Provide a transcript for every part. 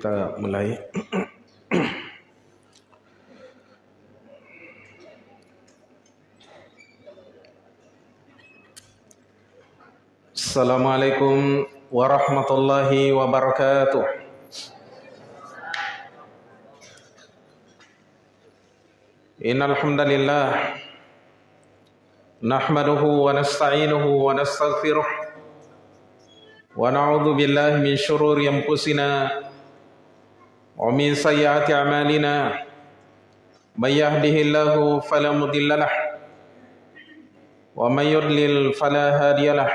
kita mulai Assalamualaikum warahmatullahi wabarakatuh Innal hamdalillah nahmaduhu wa nasta'inuhu wa nastaghfiruh wa na'udzu billahi min shururi anfusina ومن سيئات أعمالنا من يهده الله فلا مضل له ومن يضلل فلا هادي له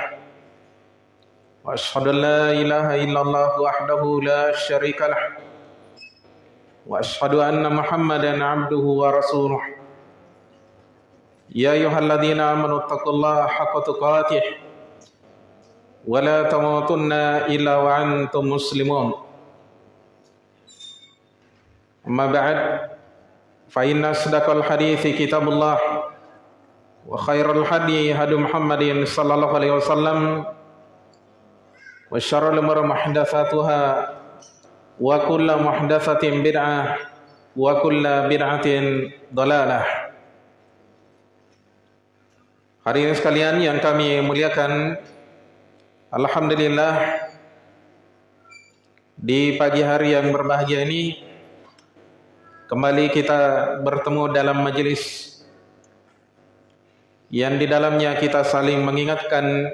وأشهد أن لا إله إلا الله وحده لا شريك له وأشهد أن محمدا عبده ورسوله. يا أيها الذين آمنوا اتقوا الله حق تقاته ولا تموتن إلا وأنتم مسلمون. أما بعد فإن أصدق الحديث كتاب الله وخير الهدي هدي محمد صلى الله عليه وسلم وشر الأمور محدثاتها وكل محدثة بدعة وكل بدعة ضلالة Hari ini sekalian yang kami muliakan Alhamdulillah Di pagi hari yang berbahagia ini Kembali kita bertemu dalam majlis yang di dalamnya kita saling mengingatkan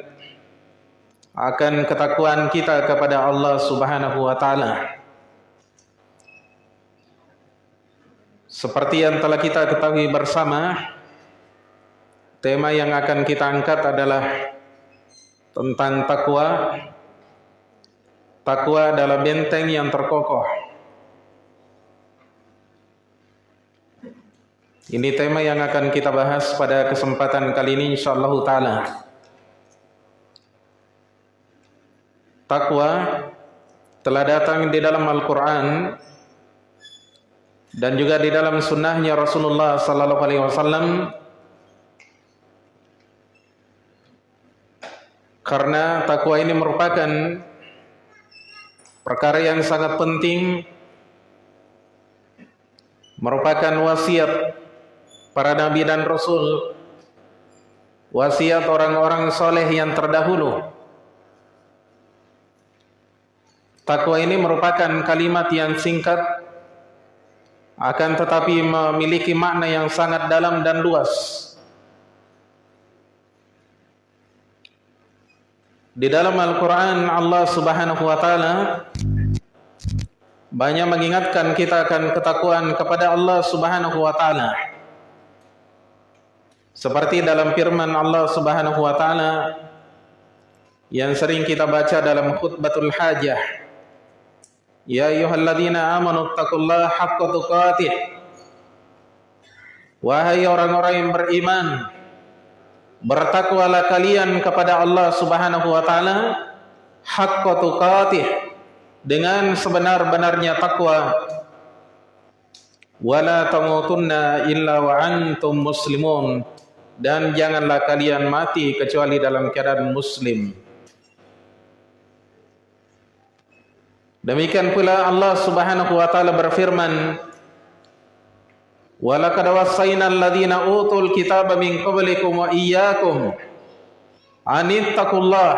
akan ketakwaan kita kepada Allah Subhanahu wa taala. Seperti yang telah kita ketahui bersama, tema yang akan kita angkat adalah tentang takwa. Takwa adalah benteng yang terkokoh Ini tema yang akan kita bahas pada kesempatan kali ini insyaallah taala. Takwa telah datang di dalam Al-Qur'an dan juga di dalam sunnahnya Rasulullah sallallahu alaihi wasallam karena takwa ini merupakan perkara yang sangat penting merupakan wasiat para nabi dan rasul. Wasiat orang-orang soleh yang terdahulu. Takwa ini merupakan kalimat yang singkat akan tetapi memiliki makna yang sangat dalam dan luas. Di dalam Al-Quran Allah subhanahu wa ta'ala banyak mengingatkan kita akan ketakwaan kepada Allah subhanahu wa ta'ala seperti dalam firman Allah Subhanahu wa taala yang sering kita baca dalam khutbatul hajah. Ya ayyuhalladzina amanu taqullaha haqqa tuqatih. Wahai orang-orang yang beriman, bertakwalah kalian kepada Allah Subhanahu wa taala haqqa tuqatih dengan sebenar-benarnya takwa. Wala tamutunna illa wa antum muslimun dan janganlah kalian mati kecuali dalam keadaan muslim. Demikian pula Allah Subhanahu wa taala berfirman, "Wa laqad wassayna alladziina utul kitaba min qablikum wa iyyakum an ittaqullah."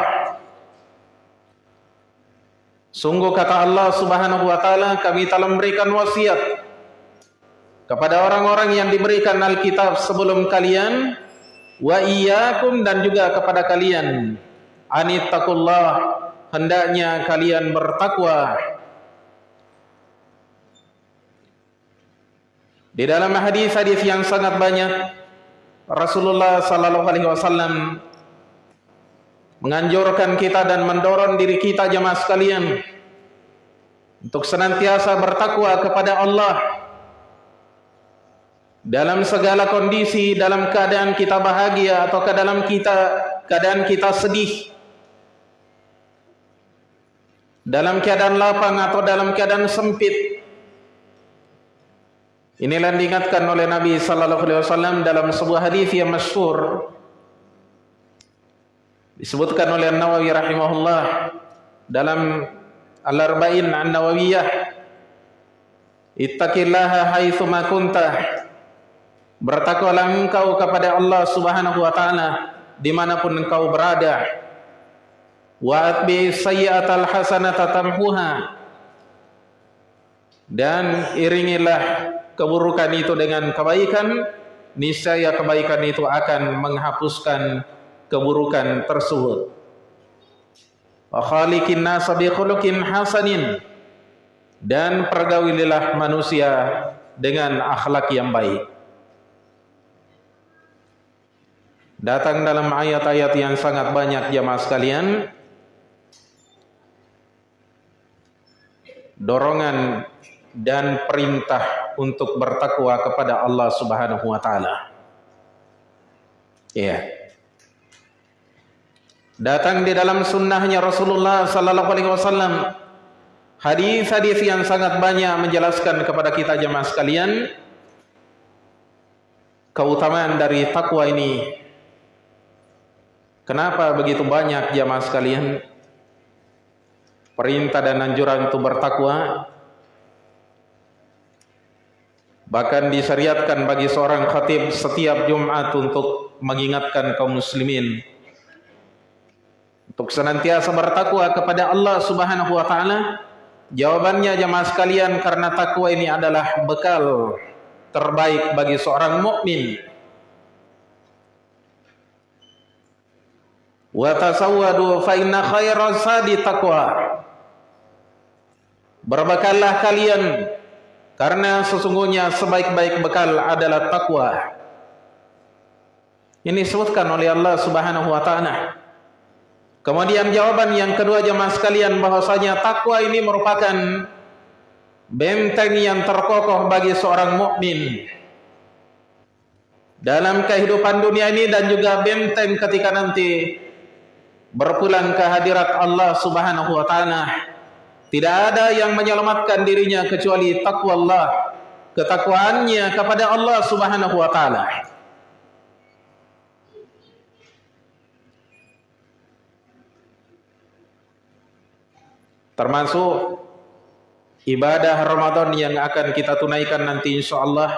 Sungguh kata Allah Subhanahu wa taala, kami telah memberikan wasiat kepada orang-orang yang diberikan Alkitab sebelum kalian wa iyyakum dan juga kepada kalian. Anittaqullah hendaknya kalian bertakwa. Di dalam hadis-hadis yang sangat banyak Rasulullah sallallahu alaihi wasallam menganjurkan kita dan mendorong diri kita jemaah sekalian untuk senantiasa bertakwa kepada Allah dalam segala kondisi dalam keadaan kita bahagia atau ke dalam kita keadaan kita sedih. Dalam keadaan lapang atau dalam keadaan sempit. Inilah diingatkan oleh Nabi sallallahu alaihi wasallam dalam sebuah hadis yang masyhur. Disebutkan oleh An-Nawawi rahimahullah dalam Al-Arba'in An-Nawawiyah. Ittaqillaha haitsu ma Bertakwalah engkau kepada Allah Subhanahu wa taala dimanapun engkau berada. Wa atbi sayyi'atal hasanata tamhuha. Dan iringilah keburukan itu dengan kebaikan, niscaya kebaikan itu akan menghapuskan keburukan tersebut. Wa khaliqin nas bi khuluqin hasanin. Dan pergaulilah manusia dengan akhlak yang baik. Datang dalam ayat-ayat yang sangat banyak jamaah sekalian dorongan dan perintah untuk bertakwa kepada Allah Subhanahu wa taala. Iya. Datang di dalam sunnahnya Rasulullah sallallahu alaihi wasallam hadis-hadis yang sangat banyak menjelaskan kepada kita jemaah sekalian keutamaan dari takwa ini Kenapa begitu banyak jamaah sekalian perintah dan anjuran untuk bertakwa? Bahkan disyariatkan bagi seorang khatib setiap Jumat untuk mengingatkan kaum muslimin untuk senantiasa bertakwa kepada Allah Subhanahu wa taala. Jawabannya jemaah sekalian karena takwa ini adalah bekal terbaik bagi seorang mukmin. Wa tasawwadu fa inna khairaz zadi taqwa. Berbekallah kalian karena sesungguhnya sebaik-baik bekal adalah takwa ini disebutkan oleh Allah Subhanahu wa taala. Kemudian jawaban yang kedua jemaah sekalian bahwasanya takwa ini merupakan benteng yang terkokoh bagi seorang mukmin dalam kehidupan dunia ini dan juga benteng ketika nanti berpulang ke hadirat Allah Subhanahu wa taala. Tidak ada yang menyelamatkan dirinya kecuali takwa Allah ketakwaannya kepada Allah Subhanahu wa taala. Termasuk ibadah Ramadan yang akan kita tunaikan nanti insyaallah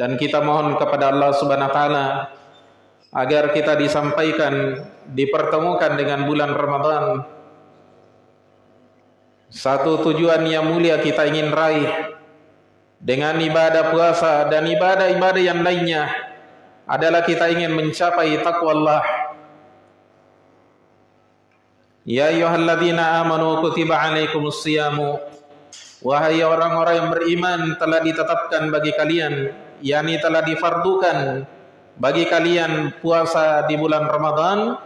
dan kita mohon kepada Allah Subhanahu wa taala agar kita disampaikan dipertemukan dengan bulan Ramadan. Satu tujuan yang mulia kita ingin raih dengan ibadah puasa dan ibadah-ibadah yang lainnya adalah kita ingin mencapai takwa Allah Ya ayyuhalladzina amanu kutiba alaikumus siyamu. Wahai orang-orang yang beriman telah ditetapkan bagi kalian yakni telah difardukan bagi kalian puasa di bulan Ramadan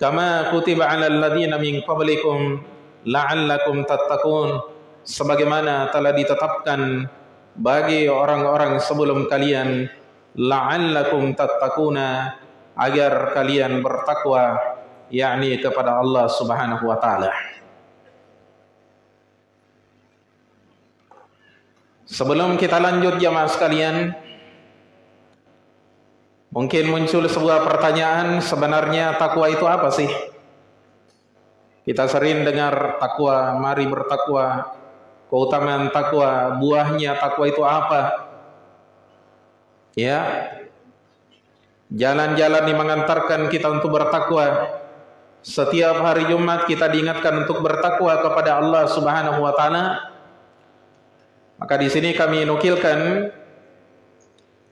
kama kutiba 'alal ladzina min qablikum la'allakum tattaqun sebagaimana telah ditetapkan bagi orang-orang sebelum kalian la'allakum tattaquna agar kalian bertakwa yakni kepada Allah Subhanahu wa taala. Sebelum kita lanjut jemaah sekalian, Mungkin muncul sebuah pertanyaan sebenarnya takwa itu apa sih? Kita sering dengar takwa, mari bertakwa. Keutamaan takwa, buahnya takwa itu apa? Ya. Jalan-jalan yang mengantarkan kita untuk bertakwa. Setiap hari Jumat kita diingatkan untuk bertakwa kepada Allah Subhanahu wa taala. Maka di sini kami nukilkan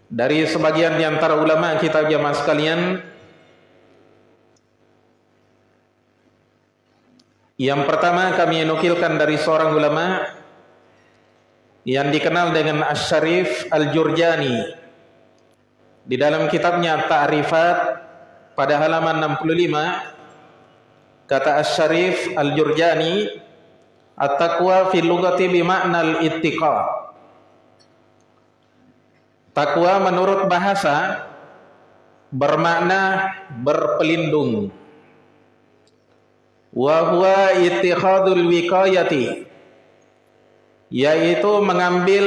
dari sebagian di antara ulama kita jamaah sekalian yang pertama kami nukilkan dari seorang ulama yang dikenal dengan Asy-Syarif Al-Jurjani. Di dalam kitabnya Ta'rifat pada halaman 65 kata Asy-Syarif Al-Jurjani At-taqwa fil lughati bi ma'nal ittiqa Takwa menurut bahasa bermakna berpelindung. wa huwa ittikhadul wiqayati yaitu mengambil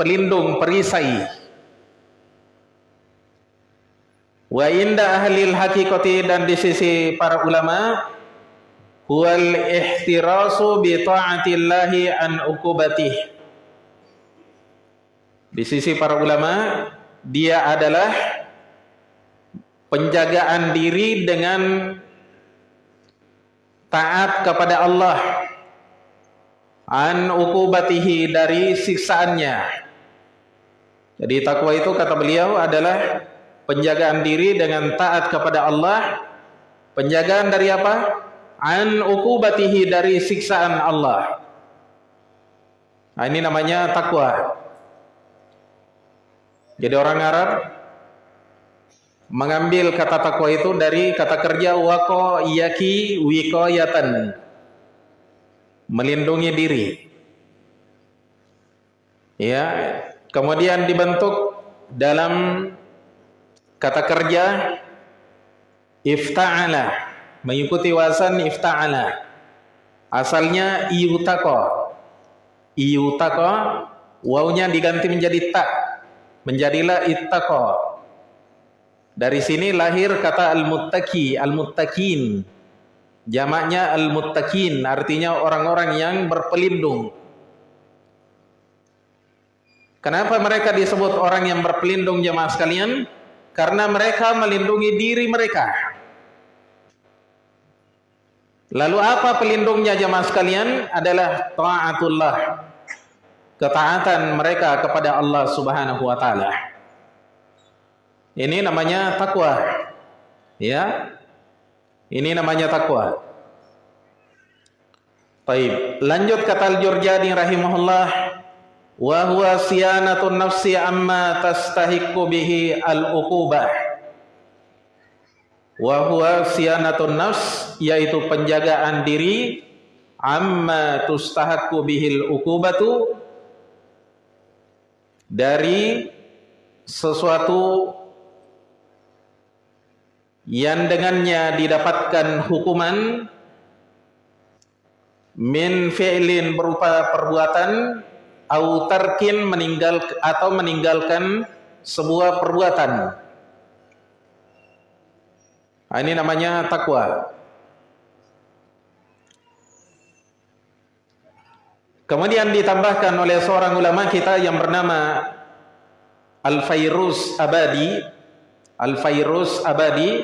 pelindung perisai wa inda ahli haqiqati dan di sisi para ulama huwal ihtirasu bi ta'atillahi an uqubatih di sisi para ulama dia adalah penjagaan diri dengan taat kepada Allah. An uqubatihi dari siksaannya. Jadi takwa itu kata beliau adalah penjagaan diri dengan taat kepada Allah. Penjagaan dari apa? An uqubatihi dari siksaan Allah. Nah, ini namanya takwa jadi orang Arab mengambil kata takwa itu dari kata kerja waqo yaki wiqayatan. Melindungi diri. Ya kemudian dibentuk dalam kata kerja ifta'ala. Mengikuti wasan ifta'ala. Asalnya iutako iutako wawnya diganti menjadi ta menjadilah ittaqo dari sini lahir kata al-muttaqi al-muttaqin jamaknya al-muttaqin artinya orang-orang yang berpelindung kenapa mereka disebut orang yang berpelindung jemaah sekalian karena mereka melindungi diri mereka. Lalu apa pelindungnya jemaah sekalian? Adalah taatullah. Ketaatan mereka kepada Allah Subhanahu wa taala. Ini namanya takwa. Ya. Ini namanya takwa. Baik, lanjut kata Al-Jurjani rahimahullah wa huwa siyanatun nafsi amma tastahiqqu bihi al-uqubah wa huwa siyanatun nafs yaitu penjagaan diri amma tustahaqqu bihil uqubatu dari sesuatu yang dengannya didapatkan hukuman min fi'lin berupa perbuatan au tarkin meninggal atau meninggalkan sebuah perbuatan. Nah, ini namanya takwa. Kemudian ditambahkan oleh seorang ulama kita yang bernama Al-Fairuz Abadi, Al-Fairuz Abadi.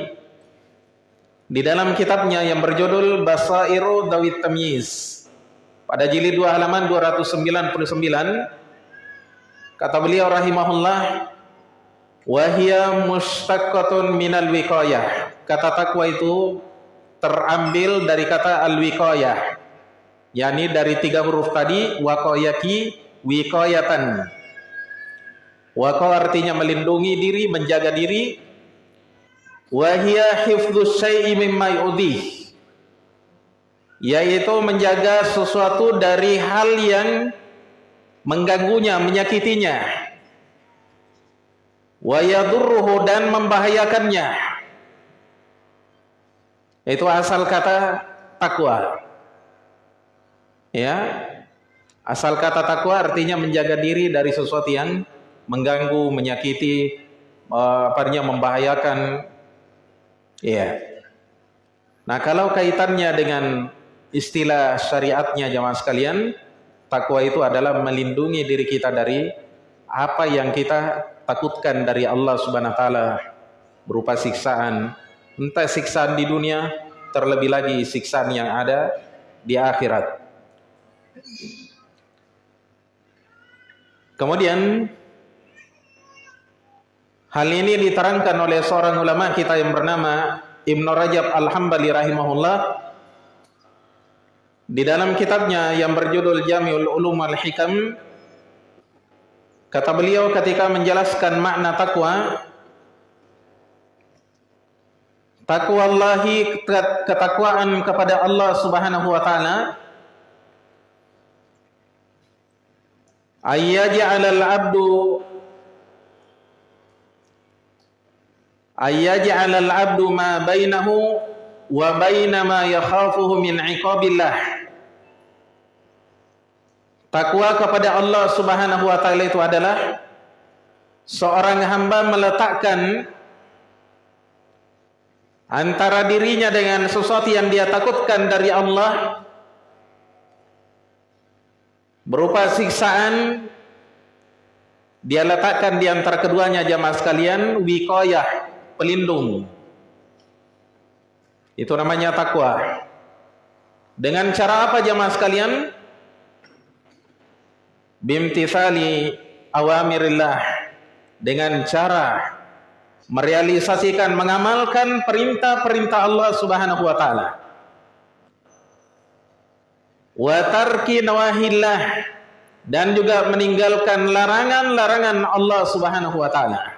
Di dalam kitabnya yang berjudul Basairu Dawit Tamyiz. Pada jilid 2 halaman 299 kata beliau rahimahullah wahia mustaqqatun minal wiqayah. Kata takwa itu terambil dari kata al wiqayah yakni dari tiga huruf tadi waqayaki wiqayatan waqa artinya melindungi diri menjaga diri wahia hifdzus syai'i mimma yaitu menjaga sesuatu dari hal yang mengganggunya, menyakitinya. Wa yadurruhu dan membahayakannya. Itu asal kata takwa. Ya. Asal kata takwa artinya menjaga diri dari sesuatu yang mengganggu, menyakiti, uh, apa membahayakan. Ya. Nah, kalau kaitannya dengan istilah syariatnya jamaah sekalian, takwa itu adalah melindungi diri kita dari apa yang kita takutkan dari Allah Subhanahu taala berupa siksaan, entah siksaan di dunia terlebih lagi siksaan yang ada di akhirat. Kemudian hal ini diterangkan oleh seorang ulama kita yang bernama Ibn Rajab Al-Hambali rahimahullah di dalam kitabnya yang berjudul Jami'ul Ulum Al-Hikam. Kata beliau ketika menjelaskan makna takwa takwa Allahi ketakwaan kepada Allah Subhanahu wa taala ayyaj'al al-'abdu ayyaj'al al-'abdu ma bainahu wa baina ma yakhafuhu min iqabillah. Takwa kepada Allah Subhanahu wa taala itu adalah seorang hamba meletakkan antara dirinya dengan sesuatu yang dia takutkan dari Allah berupa siksaan dia letakkan di antara keduanya jamaah sekalian wiqayah pelindung. Itu namanya takwa. Dengan cara apa jamaah sekalian? Bimtithali awamirillah. Dengan cara merealisasikan mengamalkan perintah-perintah Allah Subhanahu wa taala. Wa tarki nawahillah dan juga meninggalkan larangan-larangan Allah Subhanahu wa taala.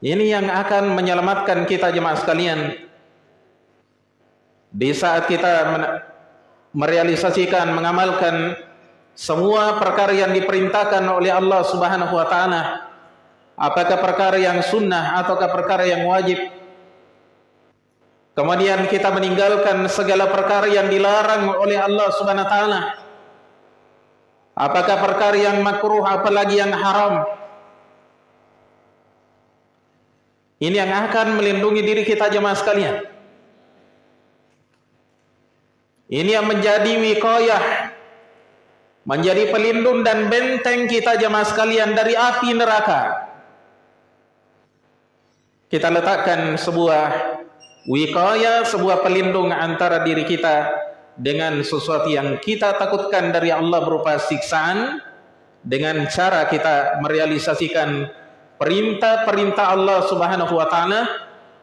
Ini yang akan menyelamatkan kita jemaah sekalian di saat kita merealisasikan mengamalkan semua perkara yang diperintahkan oleh Allah Subhanahu wa taala apakah perkara yang sunnah ataukah perkara yang wajib kemudian kita meninggalkan segala perkara yang dilarang oleh Allah Subhanahu taala. Apakah perkara yang makruh apalagi yang haram? Ini yang akan melindungi diri kita jemaah sekalian. Ini yang menjadi wiqayah menjadi pelindung dan benteng kita jemaah sekalian dari api neraka. Kita letakkan sebuah wiqaya, sebuah pelindung antara diri kita dengan sesuatu yang kita takutkan dari Allah berupa siksaan dengan cara kita merealisasikan perintah-perintah Allah Subhanahu wa taala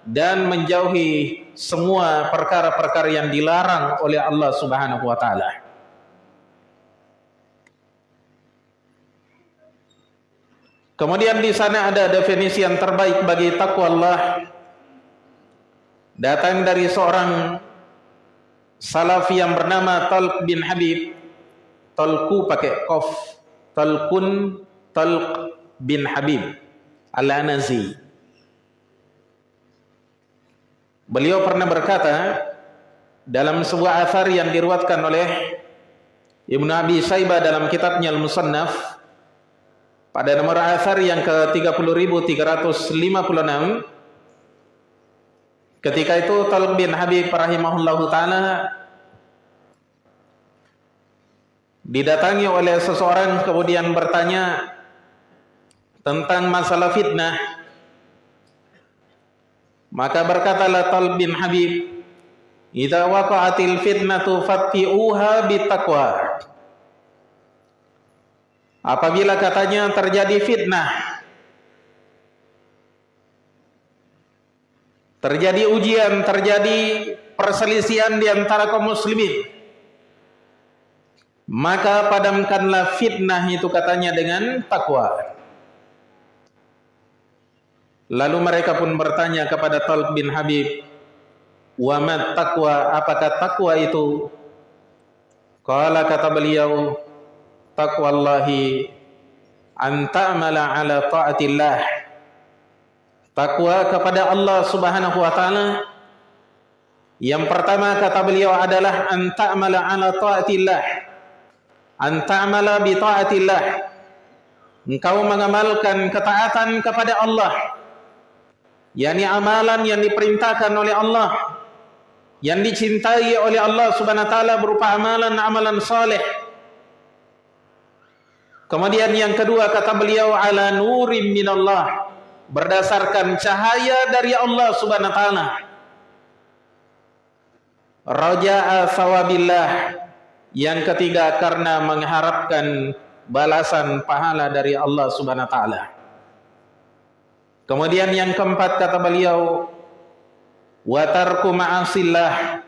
dan menjauhi semua perkara-perkara yang dilarang oleh Allah Subhanahu wa taala. Kemudian di sana ada definisi yang terbaik bagi takwa Allah datang dari seorang salafi yang bernama Talq bin Habib. Talqu pakai qaf. Talqun Talq bin Habib Al-Anazi Beliau pernah berkata dalam sebuah asar yang diruatkan oleh Ibn Abi Saibah dalam kitabnya Al-Musannaf pada nomor asar yang ke 30356 ketika itu Talib bin Habib rahimahullah taala didatangi oleh seseorang kemudian bertanya tentang masalah fitnah. Maka berkatalah Talib bin Habib idza waqa'atil fitnatu fatti'uha bittaqwa apabila katanya terjadi fitnah terjadi ujian terjadi perselisihan di antara kaum muslimin. Maka padamkanlah fitnah itu katanya dengan takwa. Lalu mereka pun bertanya kepada Talib bin Habib wa mat taqwa? Apakah takwa itu? Qala kata beliau taqwallahi an ta'mala ala ta'atillah takwa kepada Allah Subhanahu wa taala. Yang pertama kata beliau adalah an ta'mala ala ta'atillah. An ta'mala bi ta'atillah. Engkau mengamalkan ketaatan kepada Allah. Yakni amalan yang diperintahkan oleh Allah. Yang dicintai oleh Allah Subhanahu taala berupa amalan-amalan saleh. Kemudian yang kedua kata beliau ala nurim minallah berdasarkan cahaya dari Allah Subhanahu wa taala. Raja'a sawabillah yang ketiga karena mengharapkan balasan pahala dari Allah Subhanahu wa taala. Kemudian yang keempat kata beliau wa tarku ma'asillah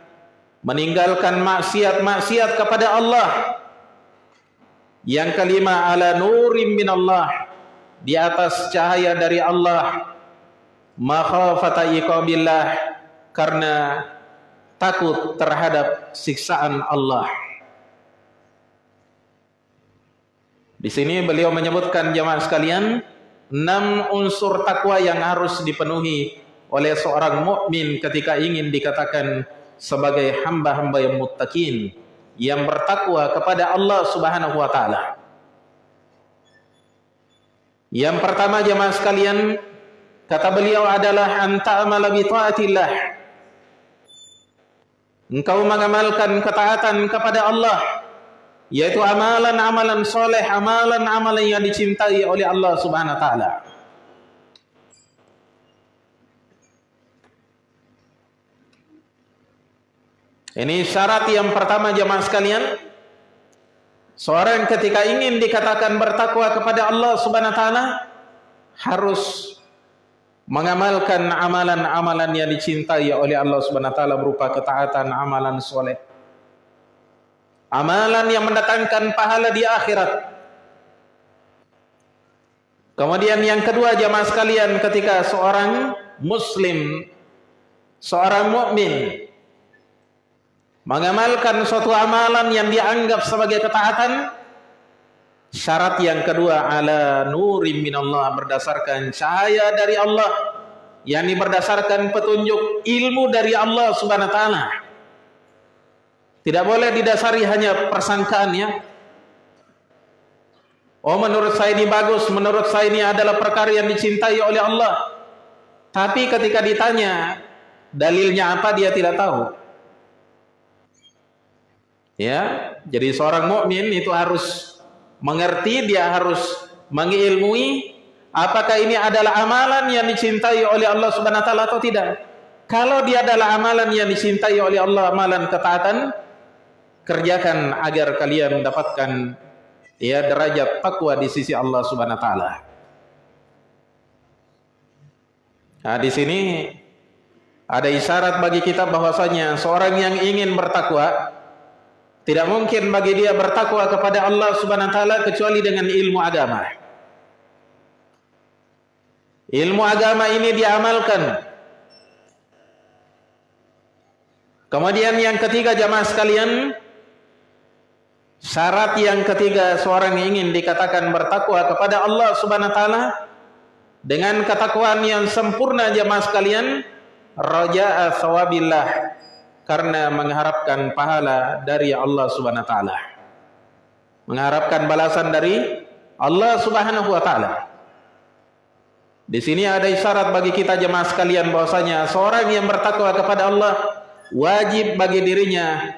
meninggalkan maksiat-maksiat kepada Allah yang kelima ala nurim min Allah di atas cahaya dari Allah makhafata iqabillah karena takut terhadap siksaan Allah. Di sini beliau menyebutkan jemaah sekalian enam unsur takwa yang harus dipenuhi oleh seorang mukmin ketika ingin dikatakan sebagai hamba-hamba yang muttaqin yang bertakwa kepada Allah Subhanahu wa taala. Yang pertama jemaah sekalian, kata beliau adalah anta amala bi taatillah. Engkau mengamalkan ketaatan kepada Allah yaitu amalan-amalan soleh, amalan-amalan yang dicintai oleh Allah Subhanahu taala. Ini syarat yang pertama jemaah sekalian. Seorang ketika ingin dikatakan bertakwa kepada Allah Subhanahu wa taala harus mengamalkan amalan-amalan yang dicintai oleh Allah Subhanahu wa taala berupa ketaatan, amalan soleh. Amalan yang mendatangkan pahala di akhirat. Kemudian yang kedua jemaah sekalian ketika seorang muslim seorang mukmin mengamalkan suatu amalan yang dianggap sebagai ketaatan syarat yang kedua ala nurim minallah berdasarkan cahaya dari Allah yakni berdasarkan petunjuk ilmu dari Allah Subhanahu wa taala. Tidak boleh didasari hanya persangkaan ya. Oh menurut saya ini bagus menurut saya ini adalah perkara yang dicintai oleh Allah. Tapi ketika ditanya dalilnya apa dia tidak tahu Ya, jadi seorang mukmin itu harus mengerti, dia harus mengilmui apakah ini adalah amalan yang dicintai oleh Allah Subhanahu wa taala atau tidak. Kalau dia adalah amalan yang dicintai oleh Allah, amalan ketaatan, kerjakan agar kalian mendapatkan ya derajat takwa di sisi Allah Subhanahu wa taala. Nah, di sini ada isyarat bagi kita bahwasanya seorang yang ingin bertakwa tidak mungkin bagi dia bertakwa kepada Allah Subhanahu taala kecuali dengan ilmu agama. Ilmu agama ini diamalkan. Kemudian yang ketiga jamaah sekalian, syarat yang ketiga seorang ingin dikatakan bertakwa kepada Allah Subhanahu taala dengan ketakwaan yang sempurna jamaah sekalian, raja'a thawabillah karena mengharapkan pahala dari Allah Subhanahu wa taala. Mengharapkan balasan dari Allah Subhanahu wa taala. Di sini ada isyarat bagi kita jemaah sekalian bahwasanya seorang yang bertakwa kepada Allah wajib bagi dirinya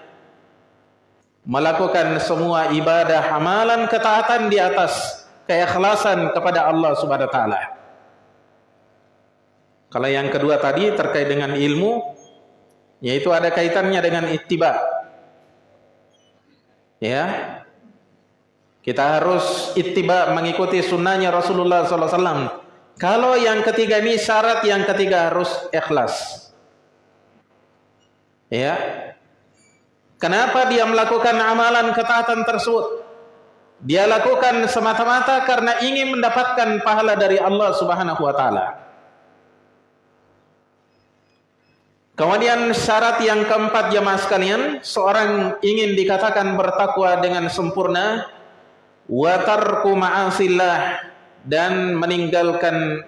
melakukan semua ibadah amalan ketaatan di atas keikhlasan kepada Allah Subhanahu wa taala. Kalau yang kedua tadi terkait dengan ilmu yaitu ada kaitannya dengan ittiba. Ya. Kita harus ittiba mengikuti sunnahnya Rasulullah sallallahu alaihi wasallam. Kalau yang ketiga ini syarat yang ketiga harus ikhlas. Ya. Kenapa dia melakukan amalan ketaatan tersebut? Dia lakukan semata-mata karena ingin mendapatkan pahala dari Allah Subhanahu wa taala Kemudian syarat yang keempat jemaah sekalian, seorang ingin dikatakan bertakwa dengan sempurna wa tarku dan meninggalkan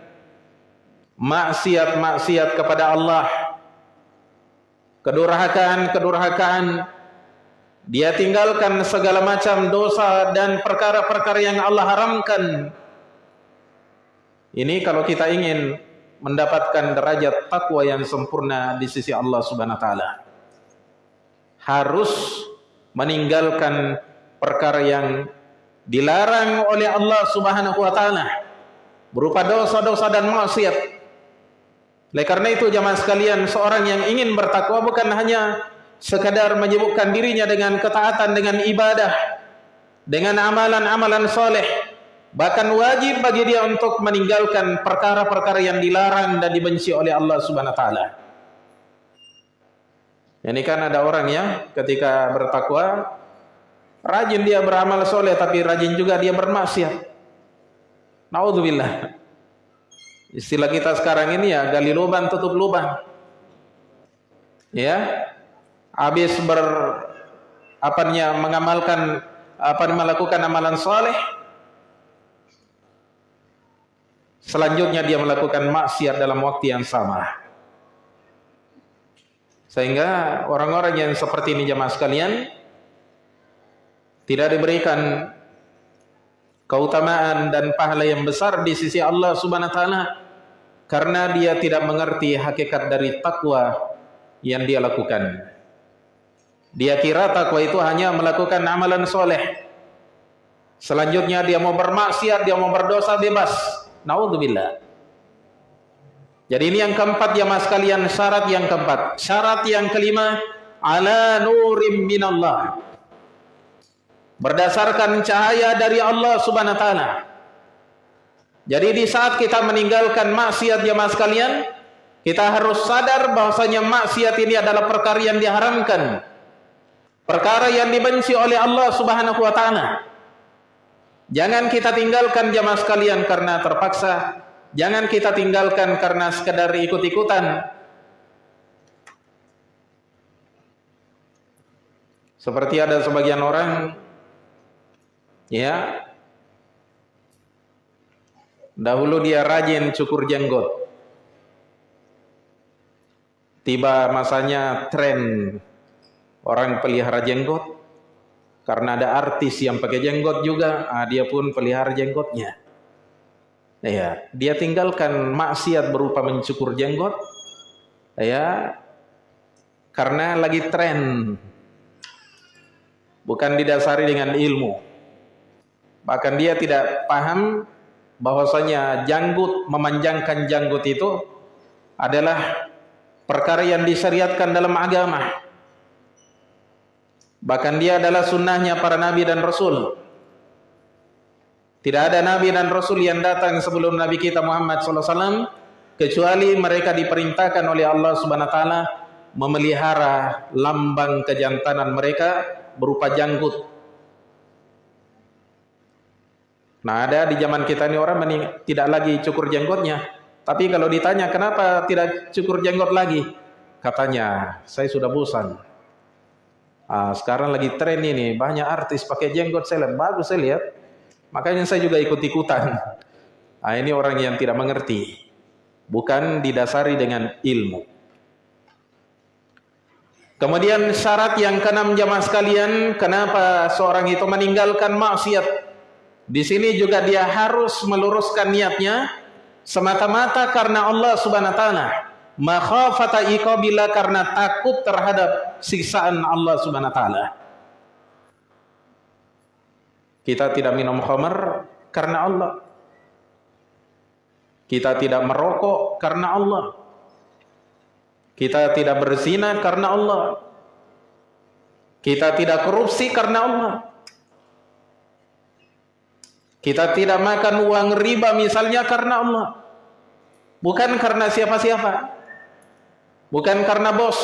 maksiat-maksiat kepada Allah. Kedurhakaan-kedurhakaan dia tinggalkan segala macam dosa dan perkara-perkara yang Allah haramkan. Ini kalau kita ingin mendapatkan derajat takwa yang sempurna di sisi Allah Subhanahu wa taala. Harus meninggalkan perkara yang dilarang oleh Allah Subhanahu wa taala berupa dosa-dosa dan maksiat. Oleh karena itu jemaah sekalian, seorang yang ingin bertakwa bukan hanya sekadar menyibukkan dirinya dengan ketaatan dengan ibadah dengan amalan-amalan soleh Bahkan wajib bagi dia untuk meninggalkan perkara-perkara yang dilarang dan dibenci oleh Allah Subhanahu taala. Ini kan ada orang ya ketika bertakwa rajin dia beramal soleh tapi rajin juga dia bermaksiat. Nauzubillah. Istilah kita sekarang ini ya gali lubang tutup lubang. Ya. Habis ber apanya mengamalkan apa melakukan amalan soleh Selanjutnya dia melakukan maksiat dalam waktu yang sama. Sehingga orang-orang yang seperti ini jemaah sekalian tidak diberikan keutamaan dan pahala yang besar di sisi Allah Subhanahu wa taala karena dia tidak mengerti hakikat dari takwa yang dia lakukan. Dia kira takwa itu hanya melakukan amalan soleh. Selanjutnya dia mau bermaksiat, dia mau berdosa bebas. Naudzubillah. Jadi ini yang keempat ya mas kalian syarat yang keempat. Syarat yang kelima ala nurim minallah. Berdasarkan cahaya dari Allah Subhanahu wa taala. Jadi di saat kita meninggalkan maksiat ya mas kalian, kita harus sadar bahwasanya maksiat ini adalah perkara yang diharamkan. Perkara yang dibenci oleh Allah Subhanahu wa taala. Jangan kita tinggalkan jemaah sekalian karena terpaksa Jangan kita tinggalkan karena sekedar ikut-ikutan. Seperti ada sebagian orang ya dahulu dia rajin cukur jenggot. Tiba masanya tren orang pelihara jenggot karena ada artis yang pakai jenggot juga, ah, dia pun pelihara jenggotnya. Ya, dia tinggalkan maksiat berupa mencukur jenggot. Ya. Karena lagi tren. Bukan didasari dengan ilmu. Bahkan dia tidak paham bahwasanya janggut memanjangkan janggut itu adalah perkara yang disyariatkan dalam agama. Bahkan dia adalah sunnahnya para nabi dan rasul. Tidak ada nabi dan rasul yang datang sebelum nabi kita Muhammad sallallahu alaihi wasallam kecuali mereka diperintahkan oleh Allah Subhanahu wa taala memelihara lambang kejantanan mereka berupa janggut. Nah, ada di zaman kita ini orang tidak lagi cukur jenggotnya. Tapi kalau ditanya kenapa tidak cukur jenggot lagi? Katanya, saya sudah bosan. Ah, sekarang lagi tren ini, banyak artis pakai jenggot lihat, bagus saya lihat. Makanya saya juga ikut-ikutan. Nah, ini orang yang tidak mengerti. Bukan didasari dengan ilmu. Kemudian syarat yang keenam jamaah sekalian, kenapa seorang itu meninggalkan maksiat? Di sini juga dia harus meluruskan niatnya semata-mata karena Allah Subhanahu wa taala. Makhafata iqabila karena takut terhadap siksaan Allah Subhanahu taala. Kita tidak minum khamar karena Allah. Kita tidak merokok karena Allah. Kita tidak berzina karena Allah. Kita tidak korupsi karena Allah. Kita tidak makan uang riba misalnya karena Allah. Bukan karena siapa-siapa. Bukan karena bos.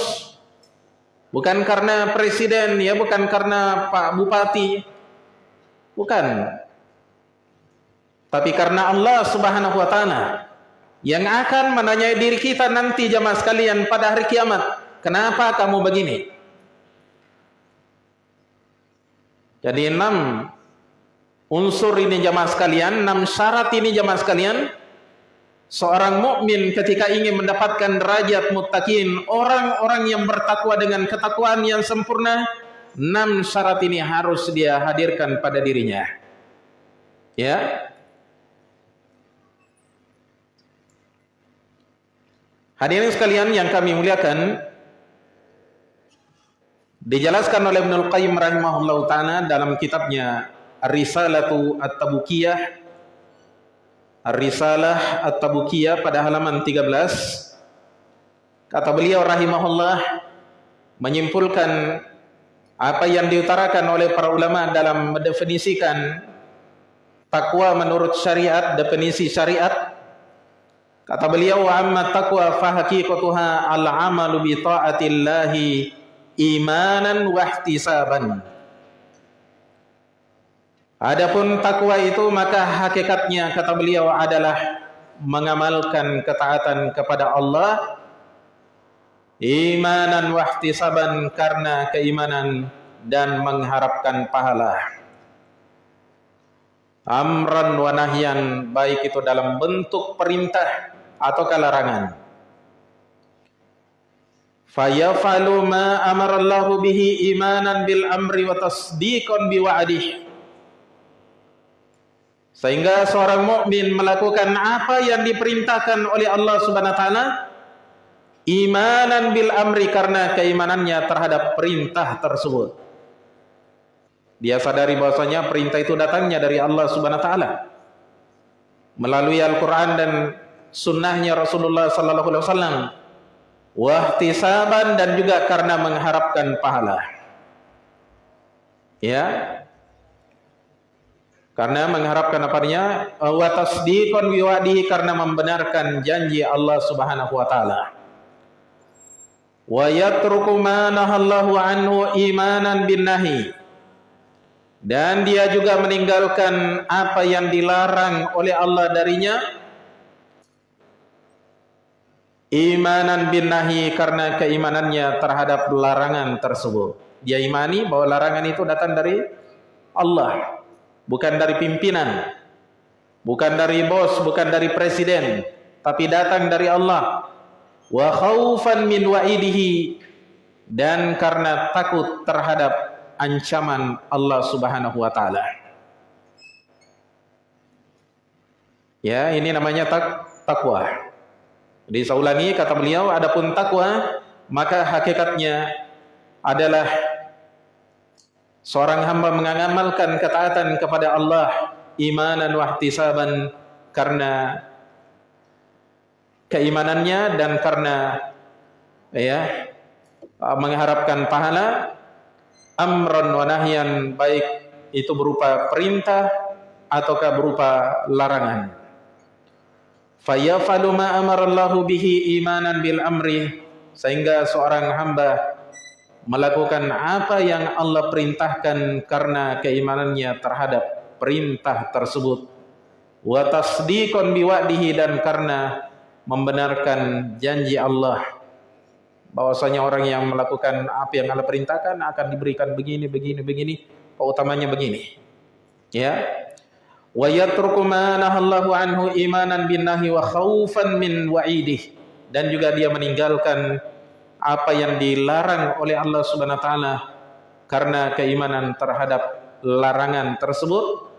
Bukan karena presiden, ya, bukan karena Pak Bupati, Bukan. Tapi karena Allah subhanahu wa ta'ala yang akan menanyai diri kita nanti jamaah sekalian pada hari kiamat. Kenapa kamu begini? Jadi enam unsur ini jamaah sekalian, enam syarat ini jamaah sekalian. Seorang mukmin ketika ingin mendapatkan derajat muttaqin, orang-orang yang bertakwa dengan ketakwaan yang sempurna, enam syarat ini harus dia hadirkan pada dirinya. Ya. Hadirin sekalian yang kami muliakan, dijelaskan oleh Ibnu Qayyim rahimahullahu taala dalam kitabnya Ar-Risalatu At-Tabukiyah Ar-Risalah At-Tabukiyah pada halaman 13 kata beliau rahimahullah menyimpulkan apa yang diutarakan oleh para ulama dalam mendefinisikan takwa menurut syariat definisi syariat. Kata beliau amma taqwa fa haqiqatuha al amalu bi taatillahi imanan wa ihtisaban adapun takwa itu maka hakikatnya kata beliau adalah mengamalkan ketaatan kepada Allah imanan wahtisaban karena keimanan dan mengharapkan pahala. Amran wa nahyan baik itu dalam bentuk perintah atau larangan fayafalu ma amara Allah bihi imanan bil amri wa tasdiqan bi wa'dihi sehingga seorang mukmin melakukan apa yang diperintahkan oleh Allah Subhanahu taala imanan bil amri karena keimanannya terhadap perintah tersebut dia sadari bahwasanya perintah itu datangnya dari Allah Subhanahu taala melalui Al-Qur'an dan sunnahnya Rasulullah sallallahu alaihi wasallam wahtisaban dan juga karena mengharapkan pahala. Ya. Karena mengharapkan apa artinya? Wa tasdiqan bi wa'dihi karena membenarkan janji Allah Subhanahu wa taala. Wa yatruku ma nahallahu anhu imanan bin nahi. Dan dia juga meninggalkan apa yang dilarang oleh Allah darinya imanan bin nahi karena keimanannya terhadap larangan tersebut. Dia imani bahwa larangan itu datang dari Allah, bukan dari pimpinan, bukan dari bos, bukan dari presiden, tapi datang dari Allah. Wa khaufan min wa'idihi dan karena takut terhadap ancaman Allah Subhanahu wa taala. Ya, ini namanya tak takwa. Jadi saya ulangi kata beliau, adapun takwa maka hakikatnya adalah seorang hamba mengamalkan ketaatan kepada Allah imanan wa ihtisaban karena keimanannya dan karena ya mengharapkan pahala amran wa nahyan baik itu berupa perintah ataukah berupa larangan. Fayafalu ma amarallahu bihi imanan bil amri sehingga seorang hamba melakukan apa yang Allah perintahkan karena keimanannya terhadap perintah tersebut. Wa tasdiqan bi wa'dihi dan karena membenarkan janji Allah. Bahwasanya orang yang melakukan apa yang Allah perintahkan akan diberikan begini begini begini keutamanya begini. Ya. Wa yatruku ma nahallahu anhu imanan binnahi wa khaufan min wa'idih. Dan juga dia meninggalkan apa yang dilarang oleh Allah Subhanahu wa taala karena keimanan terhadap larangan tersebut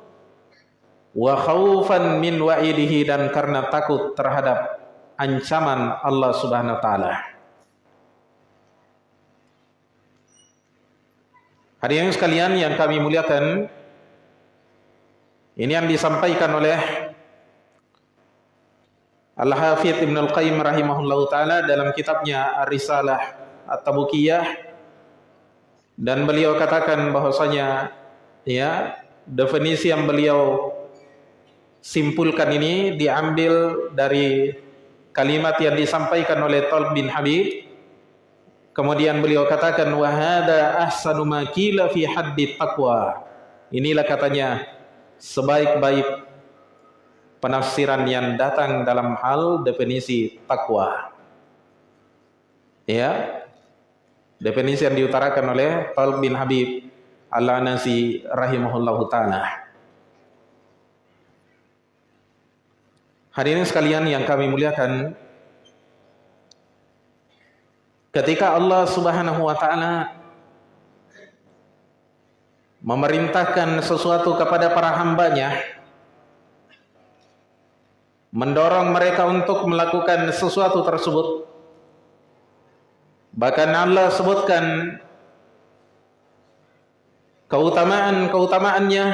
wa khaufan min wa'idihi dan karena takut terhadap ancaman Allah Subhanahu wa taala. Hadirin sekalian yang kami muliakan, ini yang disampaikan oleh Al-Hafidh Ibn Al-Qayyim rahimahullah ta'ala dalam kitabnya Ar-Risalah At-Tabukiyah. Dan beliau katakan bahwasanya ya definisi yang beliau simpulkan ini diambil dari kalimat yang disampaikan oleh Talib bin Habib. Kemudian beliau katakan wa hadha ahsanu ma qila fi haddi taqwa. Inilah katanya sebaik-baik penafsiran yang datang dalam hal definisi takwa. Ya. Definisi yang diutarakan oleh Talib bin Habib Al-Anasi rahimahullahu taala. Hadirin sekalian yang kami muliakan, ketika Allah Subhanahu wa taala memerintahkan sesuatu kepada para hambanya mendorong mereka untuk melakukan sesuatu tersebut. Bahkan Allah sebutkan keutamaan-keutamaannya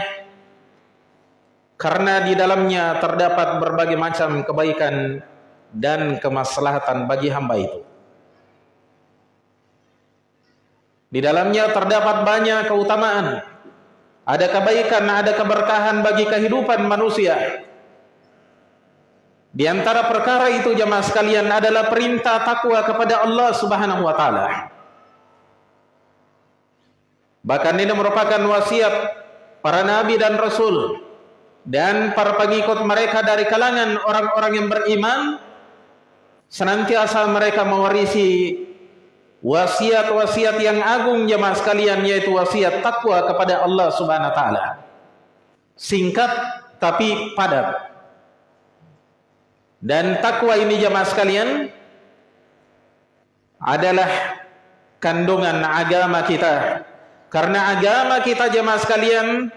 karena di dalamnya terdapat berbagai macam kebaikan dan kemaslahatan bagi hamba itu. Di dalamnya terdapat banyak keutamaan. Ada kebaikan, ada keberkahan bagi kehidupan manusia. Di antara perkara itu jemaah sekalian adalah perintah takwa kepada Allah Subhanahu wa taala. Bahkan ini merupakan wasiat para nabi dan rasul dan para pengikut mereka dari kalangan orang-orang yang beriman senantiasa mereka mewarisi wasiat-wasiat yang agung jemaah sekalian yaitu wasiat takwa kepada Allah Subhanahu wa taala. Singkat tapi padat. Dan takwa ini jemaah sekalian adalah kandungan agama kita. Karena agama kita jemaah sekalian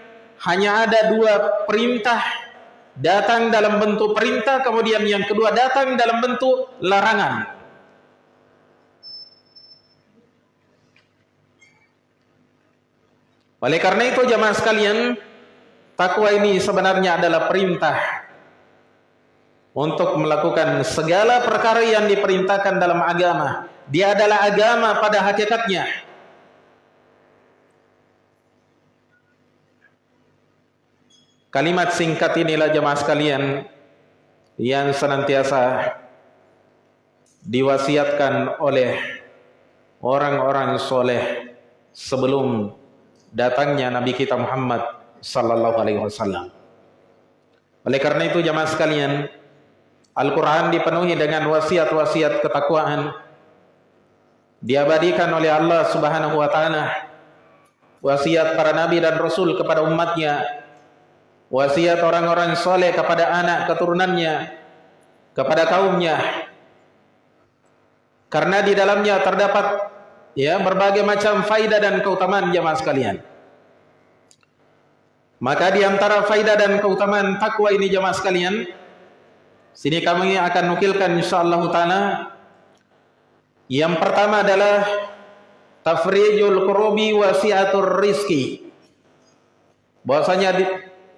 hanya ada dua perintah datang dalam bentuk perintah kemudian yang kedua datang dalam bentuk larangan. Oleh karena itu jemaah sekalian, takwa ini sebenarnya adalah perintah untuk melakukan segala perkara yang diperintahkan dalam agama. Dia adalah agama pada hakikatnya. Kalimat singkat inilah jemaah sekalian yang senantiasa diwasiatkan oleh orang-orang soleh sebelum datangnya Nabi kita Muhammad sallallahu alaihi wasallam. Oleh karena itu jemaah sekalian, Al-Qur'an dipenuhi dengan wasiat-wasiat ketakwaan diabadikan oleh Allah Subhanahu wa taala. Wasiat para nabi dan rasul kepada umatnya, wasiat orang-orang soleh kepada anak keturunannya, kepada kaumnya. Karena di dalamnya terdapat ya berbagai macam faidah dan keutamaan jemaah sekalian. Maka di antara faidah dan keutamaan takwa ini jemaah sekalian, sini kami akan nukilkan insyaallah taala yang pertama adalah tafrijul qurubi wasiatur rizki. Bahwasanya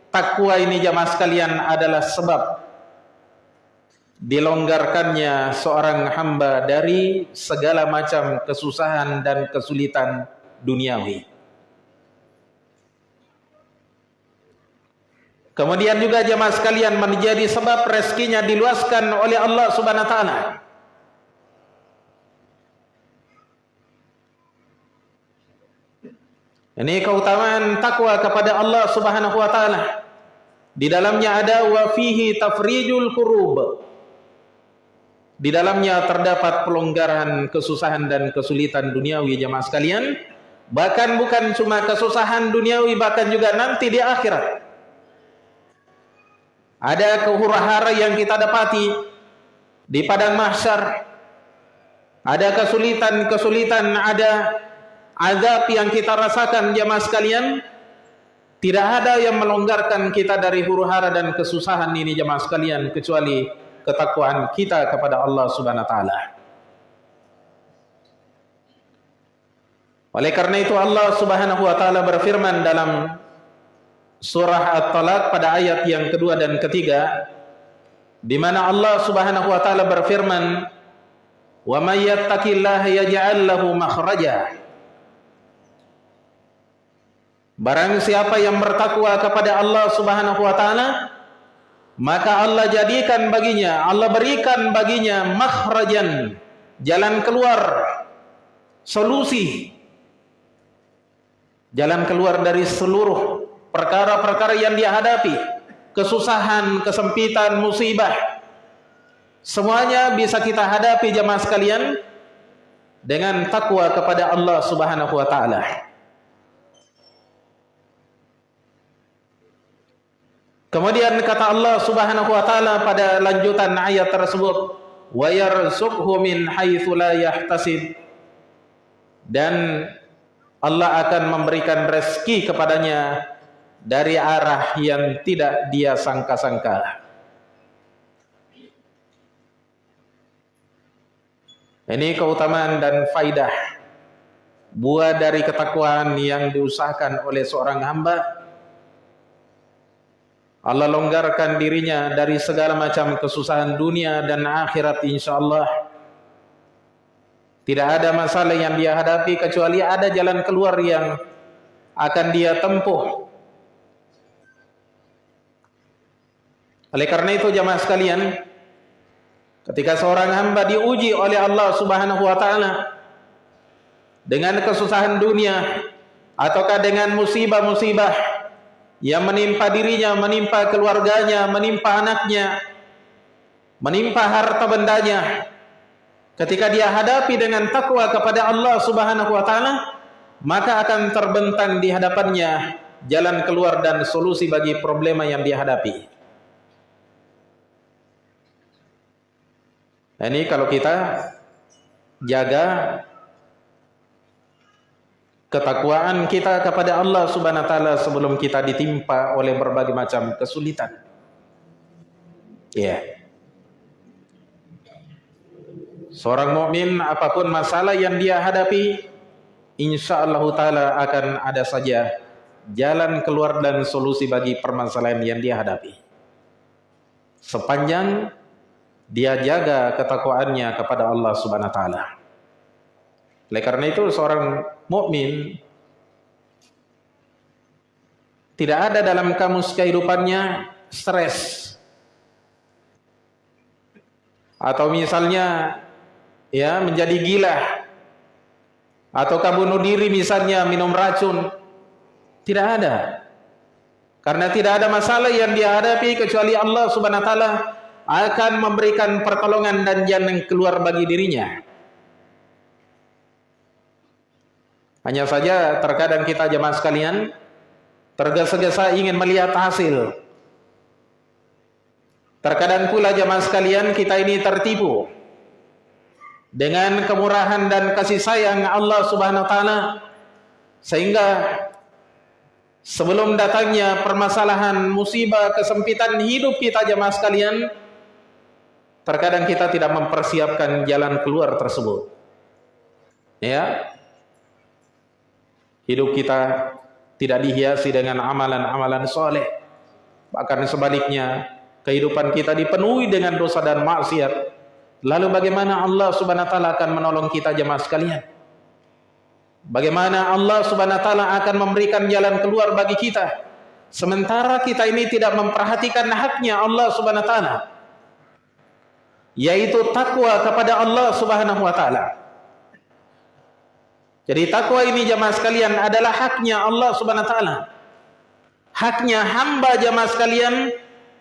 takwa ini jemaah sekalian adalah sebab dilonggarkannya seorang hamba dari segala macam kesusahan dan kesulitan duniawi. Kemudian juga jemaah sekalian menjadi sebab rezekinya diluaskan oleh Allah Subhanahu wa taala. Ini keutamaan takwa kepada Allah Subhanahu wa taala. Di dalamnya ada wa fihi tafrijul kurub. Di dalamnya terdapat pelonggaran kesusahan dan kesulitan duniawi jemaah sekalian. Bahkan bukan cuma kesusahan duniawi, bahkan juga nanti di akhirat. Ada kehura-hara yang kita dapati di padang mahsyar. Ada kesulitan-kesulitan, ada azab yang kita rasakan jemaah sekalian. Tidak ada yang melonggarkan kita dari huru-hara dan kesusahan ini jemaah sekalian kecuali ketakwaan kita kepada Allah Subhanahu wa taala. Oleh karena itu Allah Subhanahu wa taala berfirman dalam surah At-Talaq pada ayat yang kedua dan ketiga di mana Allah Subhanahu wa taala berfirman wa may yattaqillaha yaj'al lahu makhraja. Barang siapa yang bertakwa kepada Allah Subhanahu wa taala maka Allah jadikan baginya, Allah berikan baginya makhrajan, jalan keluar, solusi, jalan keluar dari seluruh perkara-perkara yang dia hadapi, kesusahan, kesempitan, musibah, semuanya bisa kita hadapi jemaah sekalian dengan takwa kepada Allah Subhanahu Wa Taala. Kemudian kata Allah Subhanahu wa taala pada lanjutan ayat tersebut, "Wa yarzuqhu min haitsu la yahtasib." Dan Allah akan memberikan rezeki kepadanya dari arah yang tidak dia sangka-sangka. Ini keutamaan dan faidah buah dari ketakwaan yang diusahakan oleh seorang hamba Allah longgarkan dirinya dari segala macam kesusahan dunia dan akhirat insyaAllah. Tidak ada masalah yang dia hadapi kecuali ada jalan keluar yang akan dia tempuh. Oleh karena itu jamaah sekalian, ketika seorang hamba diuji oleh Allah subhanahu wa ta'ala dengan kesusahan dunia ataukah dengan musibah-musibah yang menimpa dirinya, menimpa keluarganya, menimpa anaknya, menimpa harta bendanya. Ketika dia hadapi dengan takwa kepada Allah Subhanahu wa taala, maka akan terbentang di hadapannya jalan keluar dan solusi bagi problema yang dia hadapi. Ini kalau kita jaga ketakwaan kita kepada Allah Subhanahu wa taala sebelum kita ditimpa oleh berbagai macam kesulitan. Ya. Yeah. Seorang mukmin apapun masalah yang dia hadapi insyaallah taala akan ada saja jalan keluar dan solusi bagi permasalahan yang dia hadapi. Sepanjang dia jaga ketakwaannya kepada Allah Subhanahu taala. Oleh karena itu seorang mukmin tidak ada dalam kamus kehidupannya stres. Atau misalnya ya menjadi gila atau bunuh diri misalnya minum racun tidak ada. Karena tidak ada masalah yang dihadapi kecuali Allah Subhanahu wa taala akan memberikan pertolongan dan jalan keluar bagi dirinya. Hanya saja terkadang kita jemaah sekalian tergesa-gesa ingin melihat hasil. Terkadang pula jemaah sekalian kita ini tertipu dengan kemurahan dan kasih sayang Allah Subhanahu wa taala sehingga sebelum datangnya permasalahan musibah kesempitan hidup kita jemaah sekalian terkadang kita tidak mempersiapkan jalan keluar tersebut. Ya. Hidup kita tidak dihiasi dengan amalan-amalan soleh. Bahkan sebaliknya, kehidupan kita dipenuhi dengan dosa dan maksiat. Lalu bagaimana Allah subhanahu wa ta'ala akan menolong kita jemaah sekalian? Bagaimana Allah subhanahu wa ta'ala akan memberikan jalan keluar bagi kita? Sementara kita ini tidak memperhatikan haknya Allah subhanahu wa ta'ala yaitu takwa kepada Allah Subhanahu wa taala. Jadi takwa ini jemaah sekalian adalah haknya Allah Subhanahu wa taala. Haknya hamba jemaah sekalian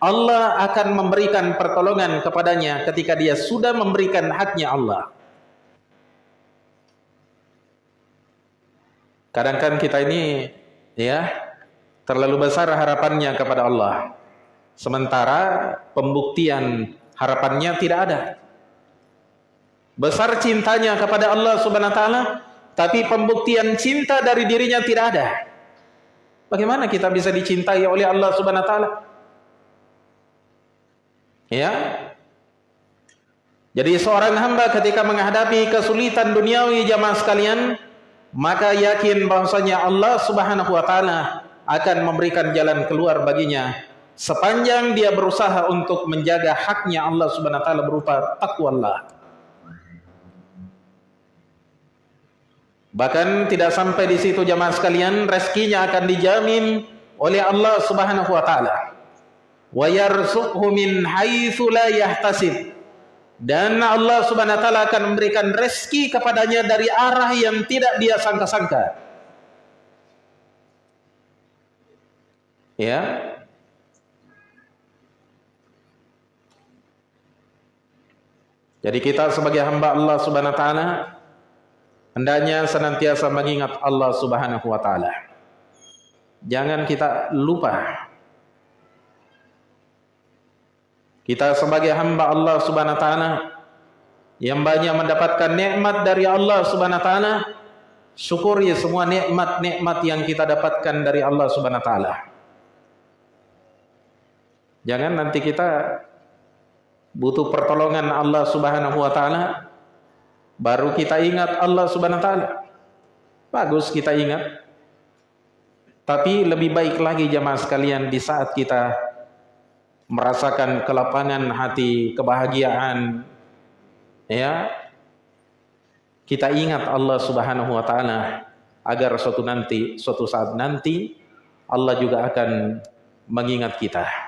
Allah akan memberikan pertolongan kepadanya ketika dia sudah memberikan haknya Allah. Kadang-kadang kita ini ya terlalu besar harapannya kepada Allah. Sementara pembuktian harapannya tidak ada. Besar cintanya kepada Allah Subhanahu wa taala, tapi pembuktian cinta dari dirinya tidak ada. Bagaimana kita bisa dicintai oleh Allah Subhanahu wa taala? Ya. Jadi seorang hamba ketika menghadapi kesulitan duniawi jamaah sekalian, maka yakin bahwasanya Allah Subhanahu wa taala akan memberikan jalan keluar baginya sepanjang dia berusaha untuk menjaga haknya Allah Subhanahu wa taala berupa takwa Allah. Bahkan tidak sampai di situ jemaah sekalian, rezekinya akan dijamin oleh Allah Subhanahu wa taala. Wa yarzuqhu min haitsu la yahtasib. Dan Allah Subhanahu wa taala akan memberikan rezeki kepadanya dari arah yang tidak dia sangka-sangka. Ya, Jadi kita sebagai hamba Allah Subhanahu taala hendaknya senantiasa mengingat Allah Subhanahu wa taala. Jangan kita lupa kita sebagai hamba Allah Subhanahu taala yang banyak mendapatkan nikmat dari Allah Subhanahu taala syukuri semua nikmat-nikmat yang kita dapatkan dari Allah Subhanahu taala. Jangan nanti kita butuh pertolongan Allah Subhanahu wa taala. Baru kita ingat Allah Subhanahu wa taala. Bagus kita ingat. Tapi lebih baik lagi jemaah sekalian di saat kita merasakan kelapangan hati kebahagiaan ya. Kita ingat Allah Subhanahu wa taala agar suatu nanti suatu saat nanti Allah juga akan mengingat kita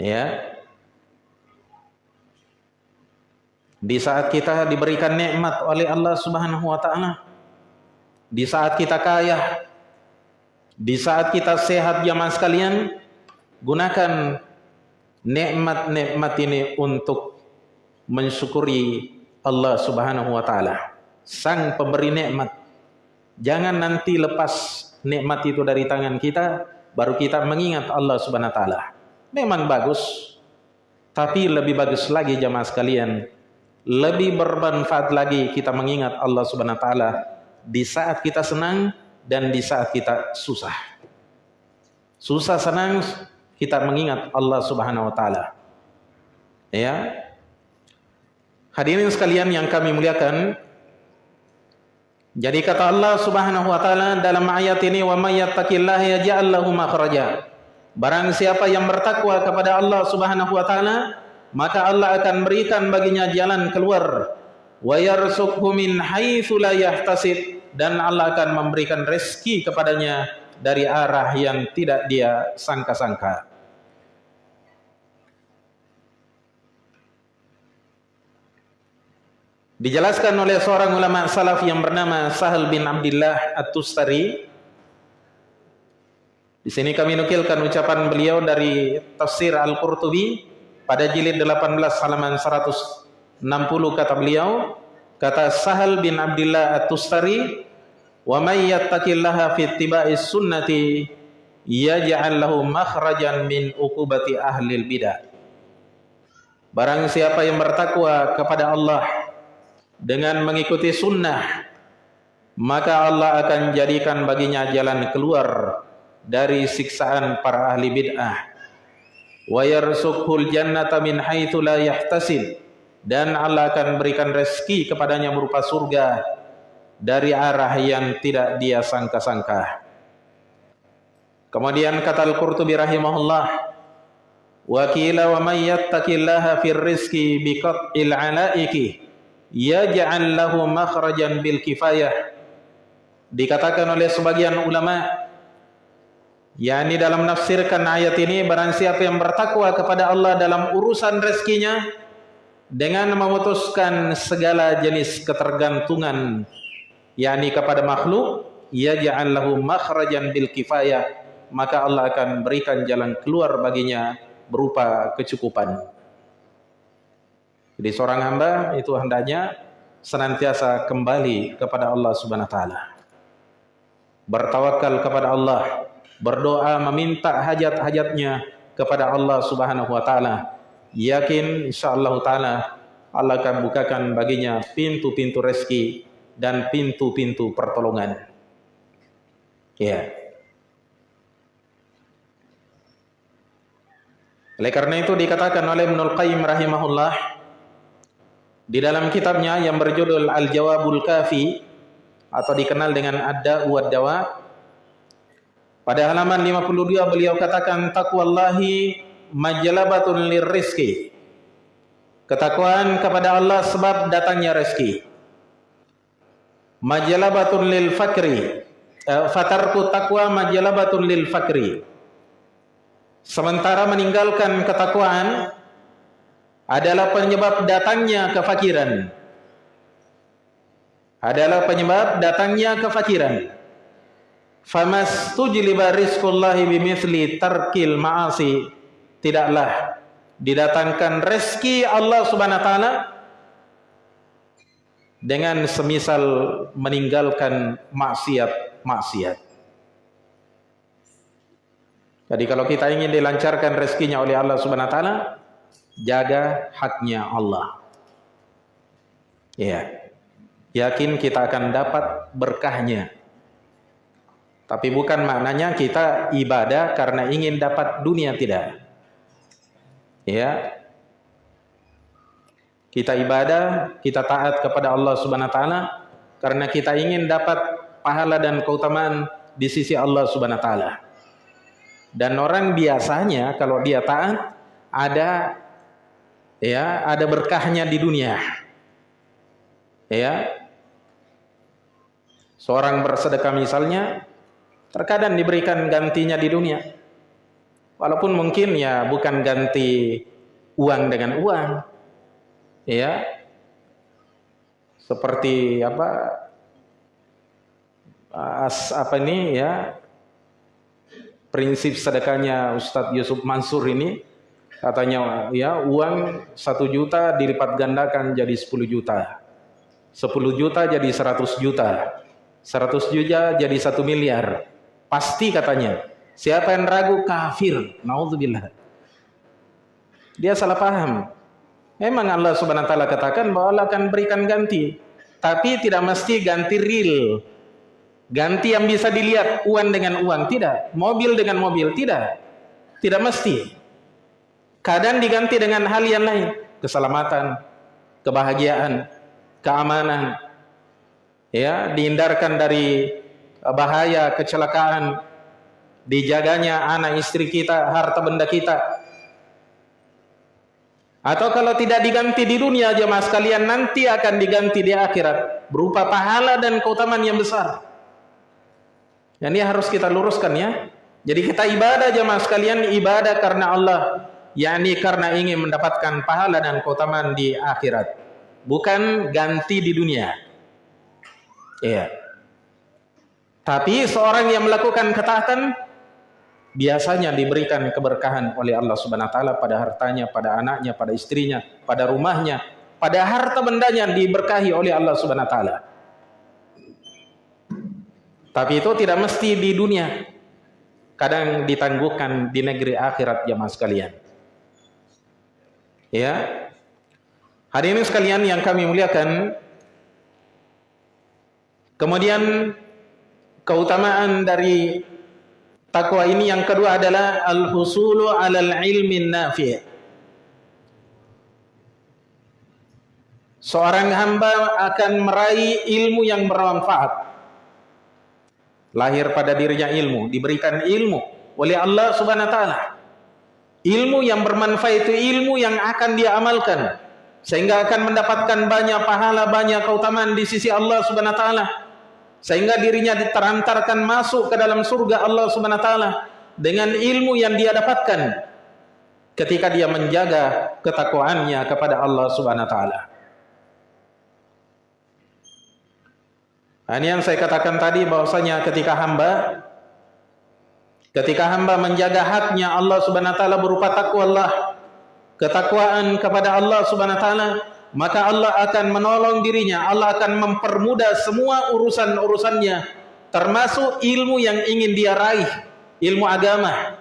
ya. Di saat kita diberikan nikmat oleh Allah Subhanahu wa taala di saat kita kaya di saat kita sehat jamaah sekalian gunakan nikmat-nikmat ini untuk mensyukuri Allah Subhanahu wa taala. Sang pemberi nikmat. Jangan nanti lepas nikmat itu dari tangan kita baru kita mengingat Allah Subhanahu wa taala memang bagus tapi lebih bagus lagi jamaah sekalian lebih bermanfaat lagi kita mengingat Allah Subhanahu wa taala di saat kita senang dan di saat kita susah. Susah senang kita mengingat Allah Subhanahu wa taala. Ya. Hadirin sekalian yang kami muliakan, jadi kata Allah Subhanahu wa taala dalam ayat ini wa may yattaqillaha yaj'al lahu makhraja. Barang siapa yang bertakwa kepada Allah Subhanahu wa taala, maka Allah akan berikan baginya jalan keluar. Wa yarzuqhu min haitsu la yahtasib dan Allah akan memberikan rezeki kepadanya dari arah yang tidak dia sangka-sangka. Dijelaskan oleh seorang ulama salaf yang bernama Sahal bin Abdullah At-Tustari. Di sini kami nukilkan ucapan beliau dari tafsir Al-Qurtubi pada jilid 18 halaman 160 kata beliau, kata Sahal bin Abdullah At-Tustari, "Wa may yattaqillaha fi ittiba'is sunnati yaj'al lahu makhrajan min uqubati ahli bidah." Barang siapa yang bertakwa kepada Allah dengan mengikuti sunnah maka Allah akan jadikan baginya jalan keluar dari siksaan para ahli bid'ah. Wa yarsukhul jannata min haitsu la yahtasib. Dan Allah akan berikan rezeki kepadanya berupa surga dari arah yang tidak dia sangka-sangka. Kemudian kata al-Qurtubi rahimahullah wa qila wa may yattaqillaha fir rizqi biqat'il alaiki yaj'al lahu makhrajan bil kifayah. Dikatakan oleh sebagian ulama yakni dalam nafsirkan ayat ini barang siapa yang bertakwa kepada Allah dalam urusan rezekinya dengan memutuskan segala jenis ketergantungan yakni kepada makhluk yaj'al lahu makhrajan bil kifayah maka Allah akan berikan jalan keluar baginya berupa kecukupan jadi seorang hamba itu hendaknya senantiasa kembali kepada Allah Subhanahu wa taala. Bertawakal kepada Allah, berdoa meminta hajat-hajatnya kepada Allah Subhanahu wa taala. Yakin insyaallah taala Allah akan bukakan baginya pintu-pintu rezeki dan pintu-pintu pertolongan. Ya. Oleh karena itu dikatakan oleh Ibnu Qayyim rahimahullah di dalam kitabnya yang berjudul Al-Jawabul Kafi atau dikenal dengan Ad-Da'u wad-Dawa pada halaman 52 beliau katakan taqwallahi majlabatun lirrizqi ketakwaan kepada Allah sebab datangnya rezeki majlabatun lil fakri eh, fatarku taqwa majlabatun lil fakri sementara meninggalkan ketakwaan adalah penyebab datangnya kefakiran. Adalah penyebab datangnya kefakiran. Famas tujliba rizqullahi bimithli tarkil ma'asi. Tidaklah didatangkan rezeki Allah subhanahu wa ta'ala dengan semisal meninggalkan maksiat-maksiat. Jadi kalau kita ingin dilancarkan rezekinya oleh Allah subhanahu wa ta'ala, jaga haknya Allah. Ya. Yakin kita akan dapat berkahnya. Tapi bukan maknanya kita ibadah karena ingin dapat dunia tidak. Ya. Kita ibadah, kita taat kepada Allah Subhanahu wa taala karena kita ingin dapat pahala dan keutamaan di sisi Allah Subhanahu wa taala. Dan orang biasanya kalau dia taat ada ya ada berkahnya di dunia ya seorang bersedekah misalnya terkadang diberikan gantinya di dunia. Walaupun mungkin ya bukan ganti uang dengan uang. Ya. Seperti apa as apa ini ya. Prinsip sedekahnya Ustadz Yusuf Mansur ini katanya ya uang satu juta dilipat gandakan jadi sepuluh juta. Sepuluh juta jadi seratus juta. Seratus juta jadi satu miliar pasti katanya siapa yang ragu kafir naudzubillah dia salah paham Memang Allah Subhanahu wa taala katakan bahwa Allah akan berikan ganti, tapi tidak mesti ganti real. Ganti yang bisa dilihat uang dengan uang tidak, mobil dengan mobil tidak. Tidak mesti. Kadang diganti dengan hal yang lain, keselamatan, kebahagiaan, keamanan. Ya, dihindarkan dari bahaya kecelakaan, dijaganya anak istri kita, harta benda kita, atau kalau tidak diganti di dunia jemaah sekalian nanti akan diganti di akhirat berupa pahala dan keutamaan yang besar. Ini harus kita luruskan ya. Jadi kita ibadah jemaah sekalian ibadah karena Allah, yakni karena ingin mendapatkan pahala dan keutamaan di akhirat, bukan ganti di dunia. Iya. Tapi seorang yang melakukan ketaatan biasanya diberikan keberkahan oleh Allah Subhanahu wa taala pada hartanya, pada anaknya, pada istrinya, pada rumahnya, pada harta bendanya diberkahi oleh Allah Subhanahu wa taala. Tapi itu tidak mesti di dunia. Kadang ditangguhkan di negeri akhirat jemaah sekalian. Ya. Hadirin sekalian yang kami muliakan, kemudian keutamaan dari Takwa ini yang kedua adalah al-husulu 'alal ilmi nafi'. Seorang hamba akan meraih ilmu yang bermanfaat. Lahir pada dirinya ilmu, diberikan ilmu oleh Allah Subhanahu wa taala. Ilmu yang bermanfaat itu ilmu yang akan dia amalkan sehingga akan mendapatkan banyak pahala, banyak keutamaan di sisi Allah Subhanahu wa taala sehingga dirinya diterantarkan masuk ke dalam surga Allah Subhanahu taala dengan ilmu yang dia dapatkan ketika dia menjaga ketakwaannya kepada Allah Subhanahu taala. Ini yang saya katakan tadi bahwasanya ketika hamba ketika hamba menjaga haknya Allah Subhanahu taala berupa takwa Allah, ketakwaan kepada Allah Subhanahu taala, maka Allah akan menolong dirinya. Allah akan mempermudah semua urusan-urusannya. Termasuk ilmu yang ingin dia raih. Ilmu agama.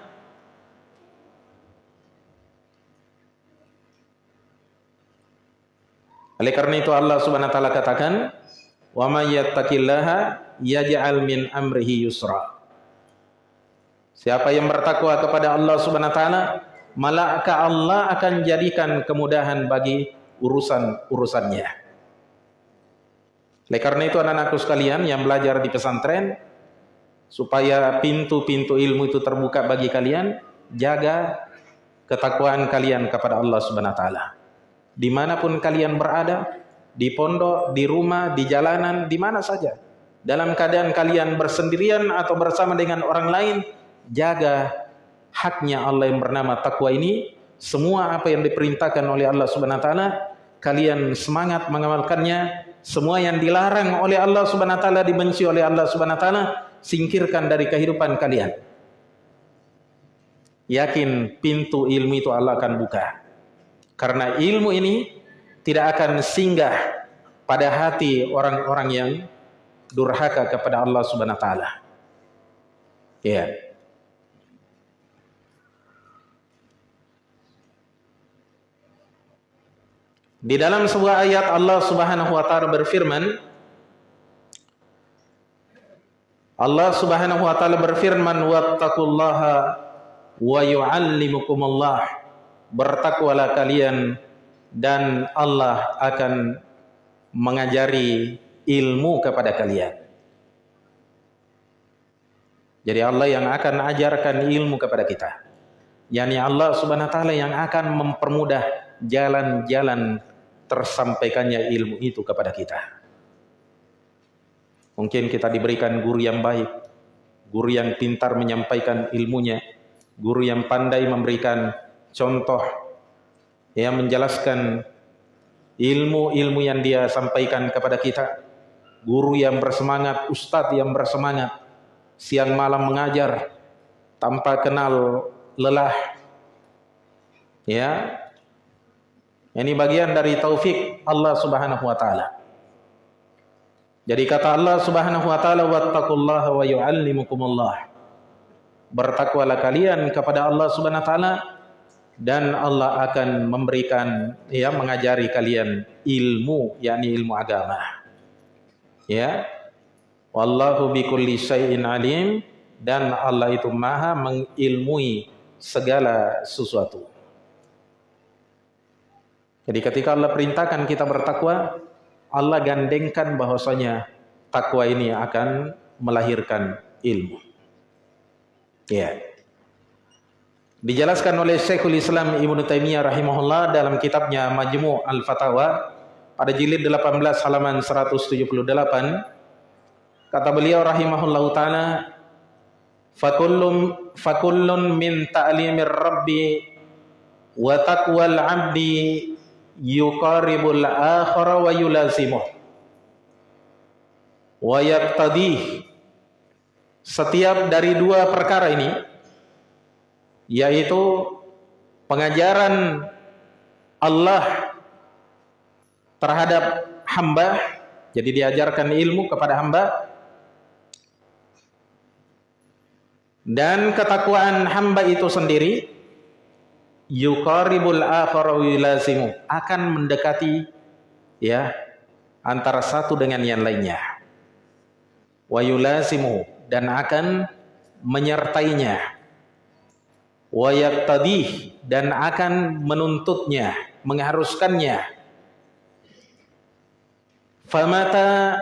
Oleh karena itu Allah subhanahu wa ta'ala katakan wa may yattaqillaha yaj'al min amrihi yusra. Siapa yang bertakwa kepada Allah subhanahu wa ta'ala maka Allah akan jadikan kemudahan bagi urusan-urusannya. Oleh karena itu anak-anakku sekalian yang belajar di pesantren, supaya pintu-pintu ilmu itu terbuka bagi kalian, jaga ketakwaan kalian kepada Allah Subhanahu Taala. Dimanapun kalian berada, di pondok, di rumah, di jalanan, di mana saja. Dalam keadaan kalian bersendirian atau bersama dengan orang lain, jaga haknya Allah yang bernama takwa ini semua apa yang diperintahkan oleh Allah Subhanahu taala kalian semangat mengamalkannya. Semua yang dilarang oleh Allah Subhanahu taala dibenci oleh Allah Subhanahu taala singkirkan dari kehidupan kalian. Yakin pintu ilmu itu Allah akan buka. Karena ilmu ini tidak akan singgah pada hati orang-orang yang durhaka kepada Allah Subhanahu taala. Ya. yeah. Di dalam sebuah ayat Allah Subhanahu wa taala berfirman Allah Subhanahu wa taala berfirman wattaqullaha wa yuallimukumullah. Bertakwalah kalian dan Allah akan mengajari ilmu kepada kalian. Jadi Allah yang akan ajarkan ilmu kepada kita. Yakni Allah Subhanahu wa taala yang akan mempermudah jalan-jalan tersampaikannya ilmu itu kepada kita. Mungkin kita diberikan guru yang baik, guru yang pintar menyampaikan ilmunya, guru yang pandai memberikan contoh, yang menjelaskan ilmu-ilmu yang dia sampaikan kepada kita, guru yang bersemangat, ustadz yang bersemangat, siang malam mengajar, tanpa kenal lelah, ya ini bagian dari taufik Allah Subhanahu wa taala. Jadi kata Allah Subhanahu wa taala wattaqullaha wa yuallimukumullah. Bertakwalah kalian kepada Allah Subhanahu wa taala dan Allah akan memberikan ya mengajari kalian ilmu yakni ilmu agama ya wallahu bikulli syai'in alim dan Allah itu maha mengilmui segala sesuatu jadi ketika Allah perintahkan kita bertakwa Allah gandengkan bahwasanya takwa ini akan melahirkan ilmu ya. Dijelaskan oleh Syekhul Islam Ibn Taymiyah rahimahullah dalam kitabnya Majmu' Al-Fatawa pada jilid 18 halaman 178 kata beliau rahimahullah taala fakullum fakullun min ta'limir rabbi wa taqwal 'abdi yuqaribul akhara wa yulazimuh. Wa yaqtadih. Setiap dari dua perkara ini yaitu pengajaran Allah terhadap hamba jadi diajarkan ilmu kepada hamba dan ketakwaan hamba itu sendiri yuqaribul akhara yulazimu akan mendekati ya antara satu dengan yang lainnya wa yulazimu dan akan menyertainya wayak tadi dan akan menuntutnya, mengharuskannya. Famata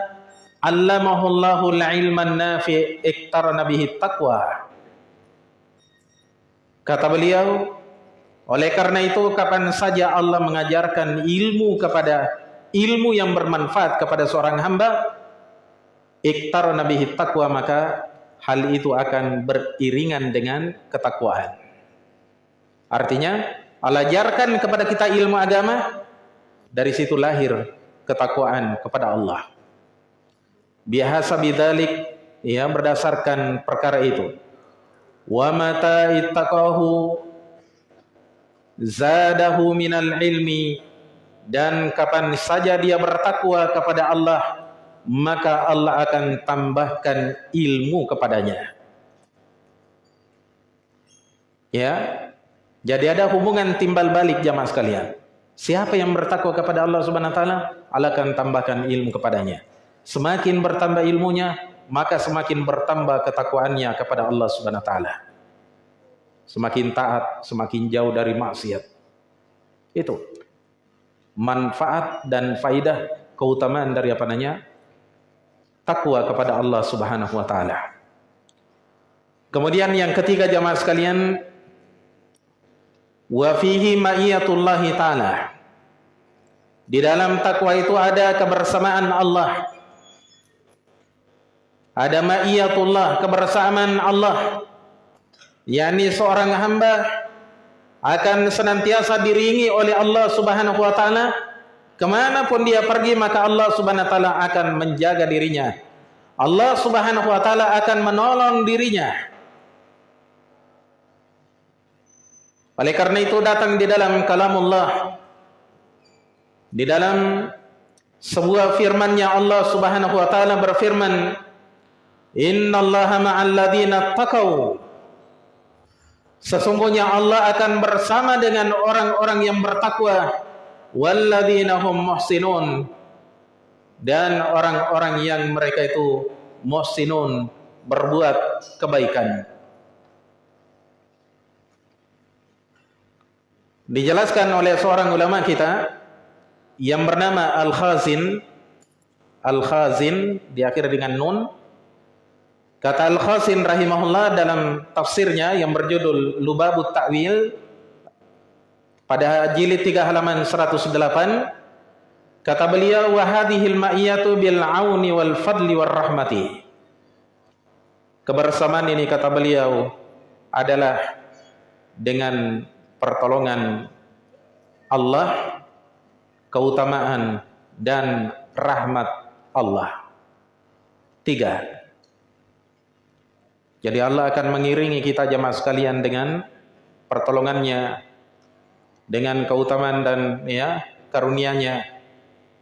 allamahullahu al-ilman nafi iktarana bihi taqwa. Kata beliau, oleh karena itu kapan saja Allah mengajarkan ilmu kepada ilmu yang bermanfaat kepada seorang hamba, iktarana bihi taqwa maka hal itu akan beriringan dengan ketakwaan. Artinya, Allah ajarkan kepada kita ilmu agama, dari situ lahir ketakwaan kepada Allah. Biasa bidalik, ya berdasarkan perkara itu. Wa mata ittaqahu zadahu minal ilmi dan kapan saja dia bertakwa kepada Allah maka Allah akan tambahkan ilmu kepadanya ya jadi ada hubungan timbal balik jamaah sekalian. Siapa yang bertakwa kepada Allah Subhanahu wa taala, Allah akan tambahkan ilmu kepadanya. Semakin bertambah ilmunya, maka semakin bertambah ketakwaannya kepada Allah Subhanahu wa taala. Semakin taat, semakin jauh dari maksiat. Itu manfaat dan faidah keutamaan dari apa namanya? takwa kepada Allah Subhanahu wa taala. Kemudian yang ketiga jamaah sekalian, wa fihi ma'iyatullah taala di dalam takwa itu ada kebersamaan Allah ada ma'iyatullah kebersamaan Allah yakni seorang hamba akan senantiasa diringi oleh Allah Subhanahu wa taala. Kemana dia pergi maka Allah Subhanahu wa taala akan menjaga dirinya. Allah Subhanahu wa taala akan menolong dirinya. Oleh karena itu datang di dalam kalamullah. Di dalam sebuah firman-Nya Allah Subhanahu wa taala berfirman Innallaha ma'al ladzina taqaw Sesungguhnya Allah akan bersama dengan orang-orang yang bertakwa. Walladzina hum muhsinun. Dan orang-orang yang mereka itu muhsinun berbuat kebaikan. Dijelaskan oleh seorang ulama kita yang bernama Al-Khazin. Al-Khazin diakhiri dengan nun kata Al-Khazin rahimahullah dalam tafsirnya yang berjudul Lubabut Ta'wil pada jilid 3 halaman 108 kata beliau wa hadhil ma'iyatu bil auni wal fadli war rahmati kebersamaan ini kata beliau adalah dengan pertolongan Allah, keutamaan dan rahmat Allah. Tiga. Jadi Allah akan mengiringi kita jemaah sekalian dengan pertolongannya, dengan keutamaan dan ya karunia-Nya,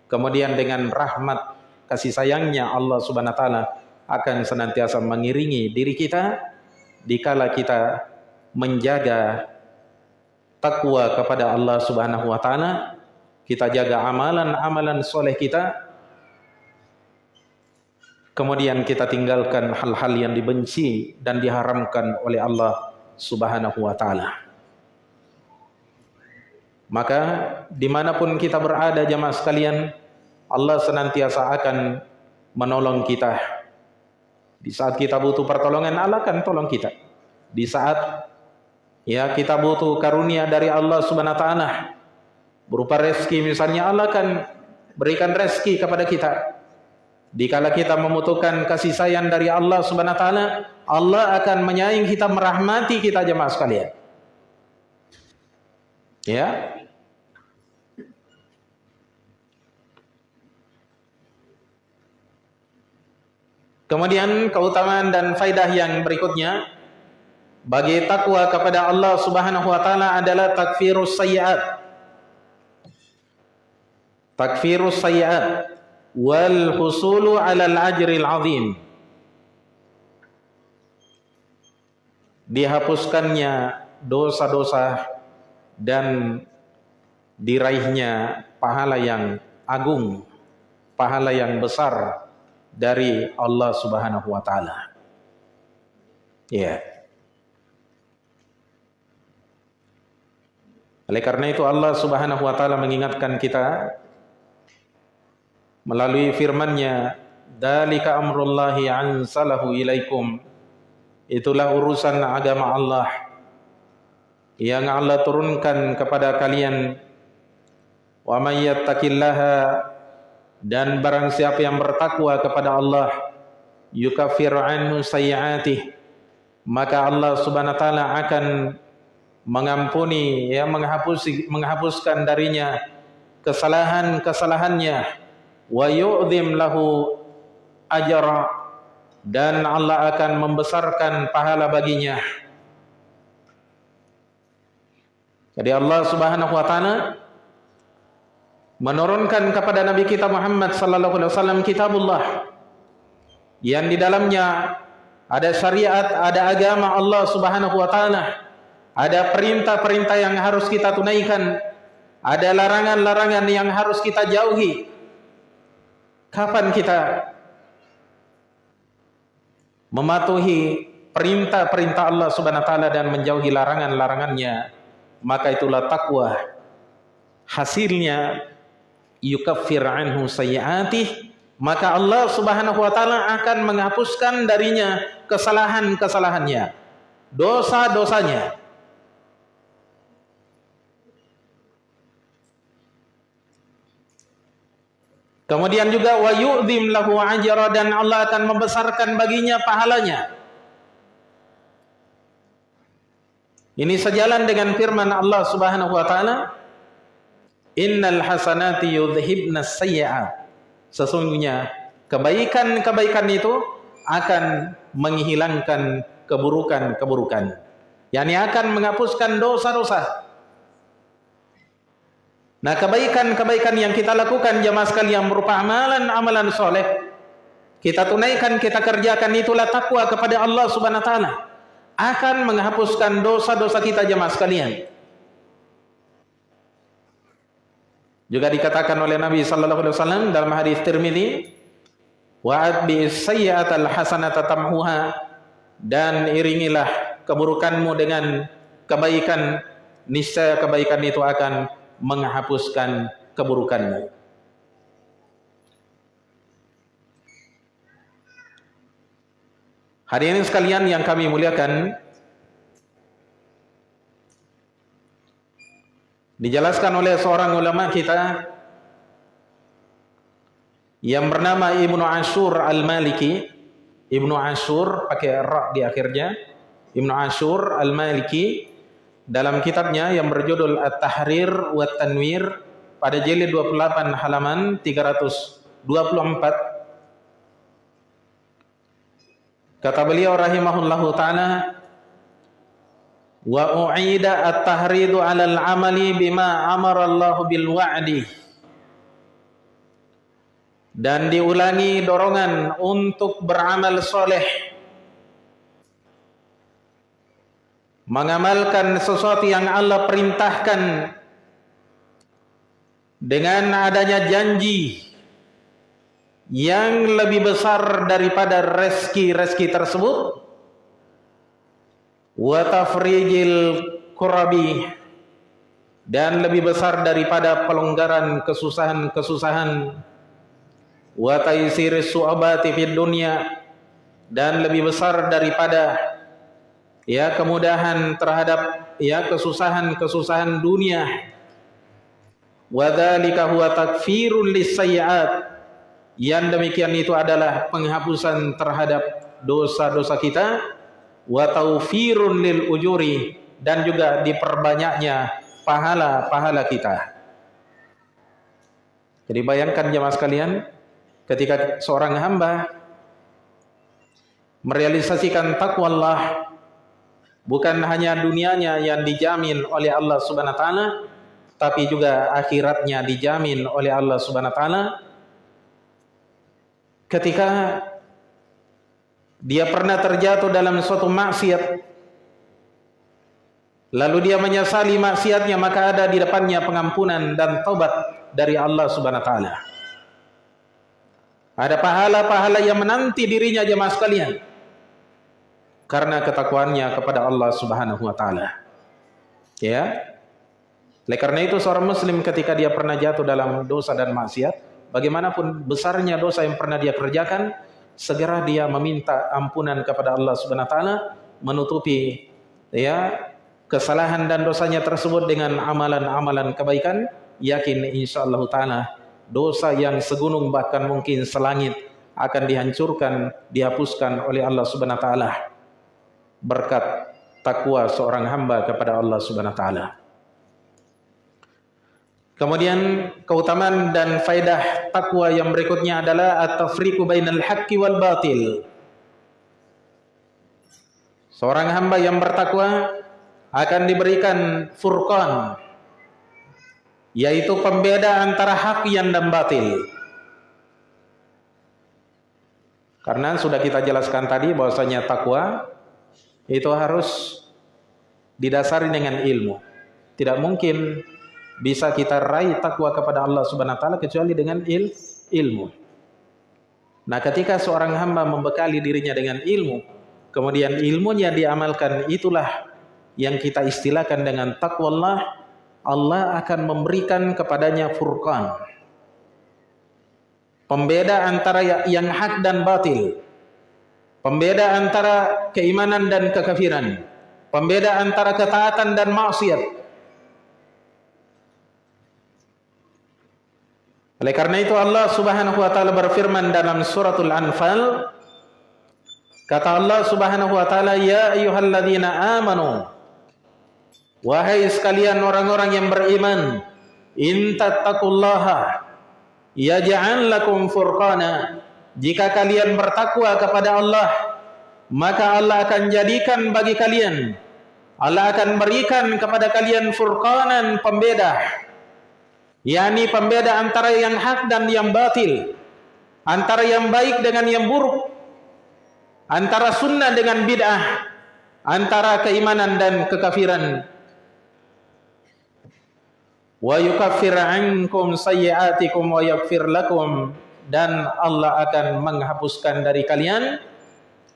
kemudian dengan rahmat kasih sayangnya Allah Subhanahu Wa Taala akan senantiasa mengiringi diri kita dikala kita menjaga takwa kepada Allah Subhanahu wa taala, kita jaga amalan-amalan soleh kita. Kemudian kita tinggalkan hal-hal yang dibenci dan diharamkan oleh Allah Subhanahu wa taala. Maka dimanapun kita berada jemaah sekalian, Allah senantiasa akan menolong kita. Di saat kita butuh pertolongan, Allah akan tolong kita. Di saat ya kita butuh karunia dari Allah Subhanahu wa taala berupa rezeki misalnya Allah akan berikan rezeki kepada kita dikala kita membutuhkan kasih sayang dari Allah Subhanahu taala Allah akan menyayangi kita merahmati kita jemaah sekalian. Ya. Kemudian keutamaan dan faidah yang berikutnya bagi takwa kepada Allah Subhanahu wa taala adalah takfirus sayyiat. Takfirus sayyiat wal husulu 'ala al-ajril 'azim. Dihapuskannya dosa-dosa dan diraihnya pahala yang agung, pahala yang besar dari Allah Subhanahu wa taala. Ya. Oleh karena itu Allah Subhanahu wa taala mengingatkan kita melalui firman-Nya, "Dzalika amrullahi ansalahu ilaikum." Itulah urusan agama Allah yang Allah turunkan kepada kalian. Wa may yattaqillaha dan barang siapa yang bertakwa kepada Allah yukaffir anhu sayyi'atihi maka Allah Subhanahu wa taala akan mengampuni ya menghapus menghapuskan darinya kesalahan-kesalahannya wa yu'dhim lahu ajra dan Allah akan membesarkan pahala baginya jadi Allah Subhanahu wa taala menurunkan kepada nabi kita Muhammad sallallahu alaihi wasallam kitabullah yang di dalamnya ada syariat ada agama Allah Subhanahu wa taala ada perintah-perintah yang harus kita tunaikan. Ada larangan-larangan yang harus kita jauhi. Kapan kita mematuhi perintah-perintah Allah Subhanahu wa taala dan menjauhi larangan-larangannya, maka itulah takwa. Hasilnya yukaffir anhu sayyi'atih, maka Allah Subhanahu wa taala akan menghapuskan darinya kesalahan-kesalahannya, dosa-dosanya. Kemudian juga wa yu'dhim lahu dan Allah akan membesarkan baginya pahalanya. Ini sejalan dengan firman Allah Subhanahu wa taala, "Innal hasanati yudhhibna sayyi'at." Sesungguhnya kebaikan-kebaikan itu akan menghilangkan keburukan-keburukan. Yani akan menghapuskan dosa-dosa. Nah kebaikan-kebaikan yang kita lakukan jamaah sekalian berupa amalan-amalan soleh kita tunaikan, kita kerjakan itulah takwa kepada Allah Subhanahu Taala akan menghapuskan dosa-dosa kita jamaah sekalian. Juga dikatakan oleh Nabi Sallallahu Alaihi Wasallam dalam hadis Tirmidzi, wa'ad bi sayyatal hasanata tamhuha dan iringilah keburukanmu dengan kebaikan niscaya kebaikan itu akan menghapuskan keburukanmu. Hari ini sekalian yang kami muliakan dijelaskan oleh seorang ulama kita yang bernama Ibnu Ashur Al-Maliki Ibnu Ashur pakai ra di akhirnya Ibnu Ashur Al-Maliki dalam kitabnya yang berjudul At-Tahrir wa Tanwir pada jilid 28 halaman 324 kata beliau rahimahullahu taala wa u'ida at-tahridu 'ala al-'amali bima amara Allah bil wa'di. Dan diulangi dorongan untuk beramal soleh mengamalkan sesuatu yang Allah perintahkan. Dengan adanya janji yang lebih besar daripada rezeki-rezeki tersebut. Wa tafrijil kurabi. Dan lebih besar daripada pelonggaran kesusahan-kesusahan. Wa taysir su'abati fid dunya. Dan lebih besar daripada ya kemudahan terhadap ya kesusahan-kesusahan dunia. Wa dzalika huwa takfirul lisayyi'at yang demikian itu adalah penghapusan terhadap dosa-dosa kita. Wa taufirun lil ujuri. Dan juga diperbanyaknya pahala-pahala kita. Jadi bayangkan jemaah sekalian, ketika seorang hamba merealisasikan takwa Allah bukan hanya dunianya yang dijamin oleh Allah Subhanahu wa taala, tapi juga akhiratnya dijamin oleh Allah Subhanahu wa taala. Ketika dia pernah terjatuh dalam suatu maksiat lalu dia menyesali maksiatnya maka ada di depannya pengampunan dan taubat dari Allah Subhanahu wa taala. Ada pahala-pahala yang menanti dirinya jemaah sekalian karena ketakwaannya kepada Allah Subhanahu wa taala. Ya. Oleh karena itu seorang muslim ketika dia pernah jatuh dalam dosa dan maksiat, bagaimanapun besarnya dosa yang pernah dia kerjakan, segera dia meminta ampunan kepada Allah Subhanahu wa taala, menutupi ya kesalahan dan dosanya tersebut dengan amalan-amalan kebaikan, yakin insyaallah taala dosa yang segunung bahkan mungkin selangit akan dihancurkan, dihapuskan oleh Allah Subhanahu wa taala berkat takwa seorang hamba kepada Allah Subhanahu wa taala. Kemudian keutamaan dan faedah takwa yang berikutnya adalah at-tafriqu bainal haqqi wal batil. Seorang hamba yang bertakwa akan diberikan furqan yaitu pembeda antara hak yang dan batil karena sudah kita jelaskan tadi bahwasanya takwa itu harus didasari dengan ilmu tidak mungkin bisa kita raih takwa kepada Allah Subhanahu wa taala kecuali dengan il ilmu nah ketika seorang hamba membekali dirinya dengan ilmu kemudian ilmunya diamalkan itulah yang kita istilahkan dengan takwa Allah, Allah akan memberikan kepadanya furqan. Pembeda antara ya, yang hak dan batil. Pembeda antara keimanan dan kekafiran. Pembeda antara ketaatan dan maksiat. Oleh karena itu Allah Subhanahu wa taala berfirman dalam suratul Anfal kata Allah Subhanahu wa taala ya ayyuhalladzina amanu Wahai sekalian orang-orang yang beriman, in tattaqullaha yaj'al lakum furqana. Jika kalian bertakwa kepada Allah, maka Allah akan jadikan bagi kalian Allah akan berikan kepada kalian furqanan pembeda. yakni pembeda antara yang hak dan yang batil. Antara yang baik dengan yang buruk. Antara sunnah dengan bid'ah. Antara keimanan dan kekafiran wa yukaffir ankum sayyi'atikum wa yaghfir lakum dan Allah akan menghapuskan dari kalian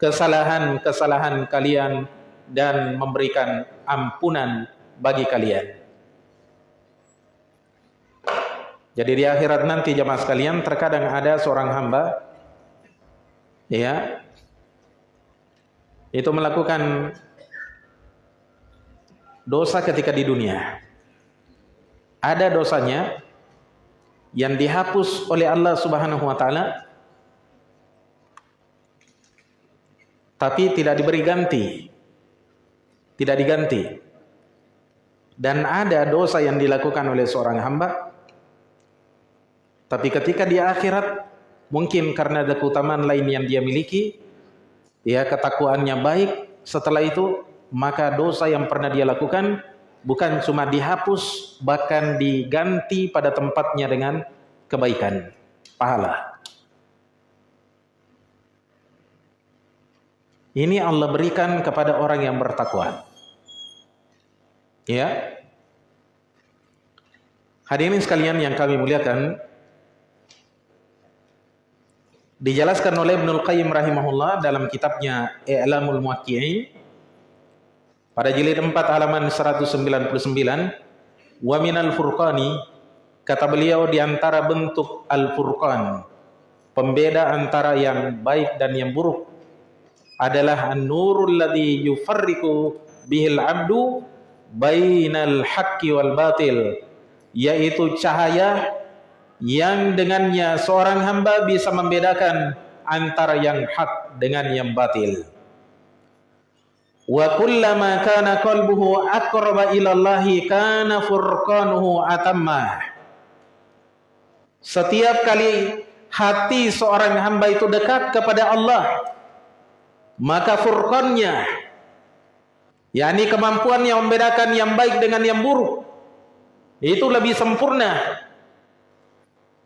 kesalahan-kesalahan kalian dan memberikan ampunan bagi kalian. Jadi di akhirat nanti jemaah sekalian terkadang ada seorang hamba ya itu melakukan dosa ketika di dunia ada dosanya yang dihapus oleh Allah Subhanahu wa taala tapi tidak diberi ganti tidak diganti. Dan ada dosa yang dilakukan oleh seorang hamba tapi ketika di akhirat mungkin karena ada keutamaan lain yang dia miliki ya ketakwaannya baik setelah itu maka dosa yang pernah dia lakukan bukan cuma dihapus bahkan diganti pada tempatnya dengan kebaikan. Pahala. Ini Allah berikan kepada orang yang bertakwa. Ya. Hadirin sekalian yang kami muliakan, dijelaskan oleh Ibnul Qayyim rahimahullah dalam kitabnya I'lamul Muwaqqi'in pada jilid 4 halaman 199 wa minal furqani kata beliau di antara bentuk al-furqan pembeda antara yang baik dan yang buruk adalah an-nurul ladzi yufarriqu bihil 'abdu bainal haqqi wal batil yaitu cahaya yang dengannya seorang hamba bisa membedakan antara yang hak dengan yang batil. Wa kullama kana qalbuhu aqraba ila Allah kana furqanuhu atamma. Setiap kali hati seorang hamba itu dekat kepada Allah, maka furqannya yakni kemampuan yang membedakan yang baik dengan yang buruk itu lebih sempurna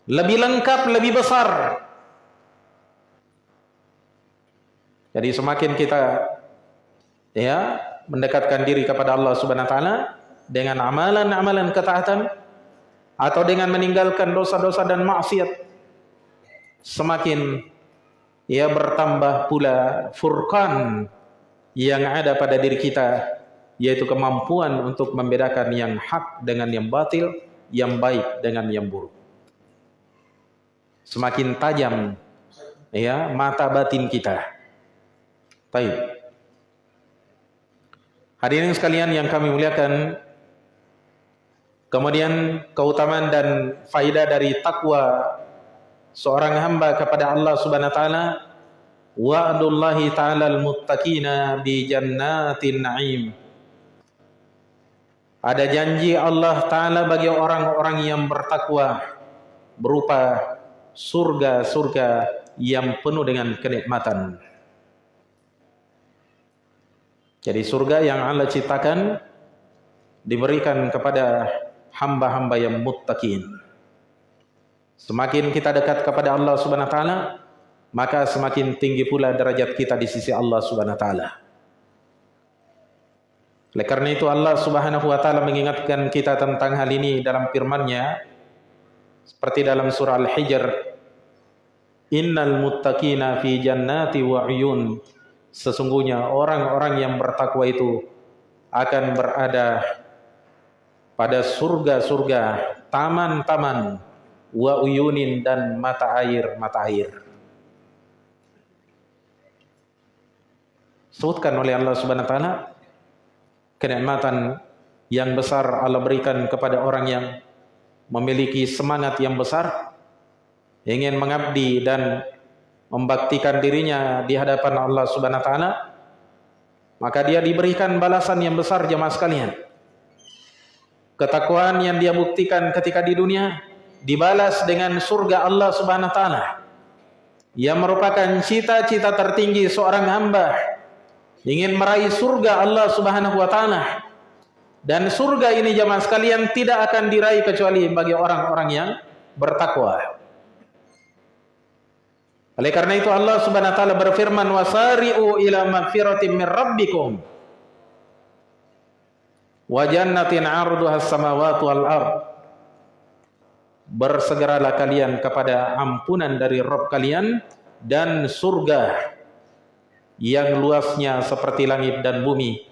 lebih lengkap lebih besar jadi semakin kita ya mendekatkan diri kepada Allah Subhanahu taala dengan amalan-amalan ketaatan atau dengan meninggalkan dosa-dosa dan maksiat semakin ia bertambah pula furqan yang ada pada diri kita yaitu kemampuan untuk membedakan yang hak dengan yang batil, yang baik dengan yang buruk. Semakin tajam ya mata batin kita. Baik. Hadirin sekalian yang kami muliakan, kemudian keutamaan dan faidah dari takwa seorang hamba kepada Allah Subhanahu wa taala wa'dullahi ta'ala al-muttaqina bi jannatin na'im ada janji Allah Ta'ala bagi orang-orang yang bertakwa berupa surga-surga yang penuh dengan kenikmatan. Jadi surga yang Allah ciptakan diberikan kepada hamba-hamba yang muttaqin. Semakin kita dekat kepada Allah Subhanahu taala, maka semakin tinggi pula derajat kita di sisi Allah Subhanahu taala. Oleh karena itu Allah Subhanahu wa taala mengingatkan kita tentang hal ini dalam firman-Nya seperti dalam surah Al-Hijr Innal muttaqina fi jannati wa uyun sesungguhnya orang-orang yang bertakwa itu akan berada pada surga-surga taman-taman wa uyunin dan mata air mata air. Sebutkan oleh Allah Subhanahu wa taala kenikmatan yang besar Allah berikan kepada orang yang memiliki semangat yang besar ingin mengabdi dan membaktikan dirinya di hadapan Allah Subhanahu wa taala maka dia diberikan balasan yang besar jemaah sekalian ketakwaan yang dia buktikan ketika di dunia dibalas dengan surga Allah Subhanahu wa taala yang merupakan cita-cita tertinggi seorang hamba ingin meraih surga Allah Subhanahu wa taala. Dan surga ini jemaah sekalian tidak akan diraih kecuali bagi orang-orang yang bertakwa. Oleh karena itu Allah Subhanahu wa taala berfirman wasari'u ila magfiratin min rabbikum. Wa jannatin 'arduha as-samawati wal ard. Bersegeralah kalian kepada ampunan dari Rabb kalian dan surga yang luasnya seperti langit dan bumi.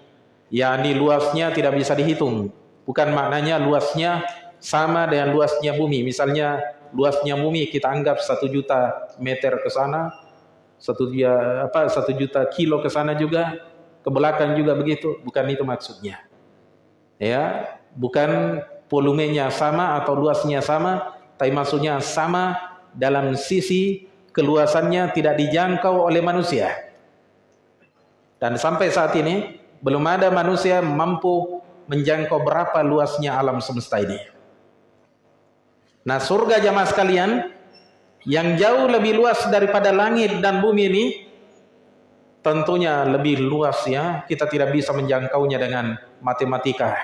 Yakni luasnya tidak bisa dihitung. Bukan maknanya luasnya sama dengan luasnya bumi. Misalnya luasnya bumi kita anggap satu juta meter ke sana satu dia apa satu juta kilo ke sana juga ke belakang juga begitu. Bukan itu maksudnya. Ya bukan volumenya sama atau luasnya sama tapi maksudnya sama dalam sisi keluasannya tidak dijangkau oleh manusia. Dan sampai saat ini belum ada manusia mampu menjangkau berapa luasnya alam semesta ini. Nah surga jamaah sekalian yang jauh lebih luas daripada langit dan bumi ini tentunya lebih luas ya kita tidak bisa menjangkaunya dengan matematika.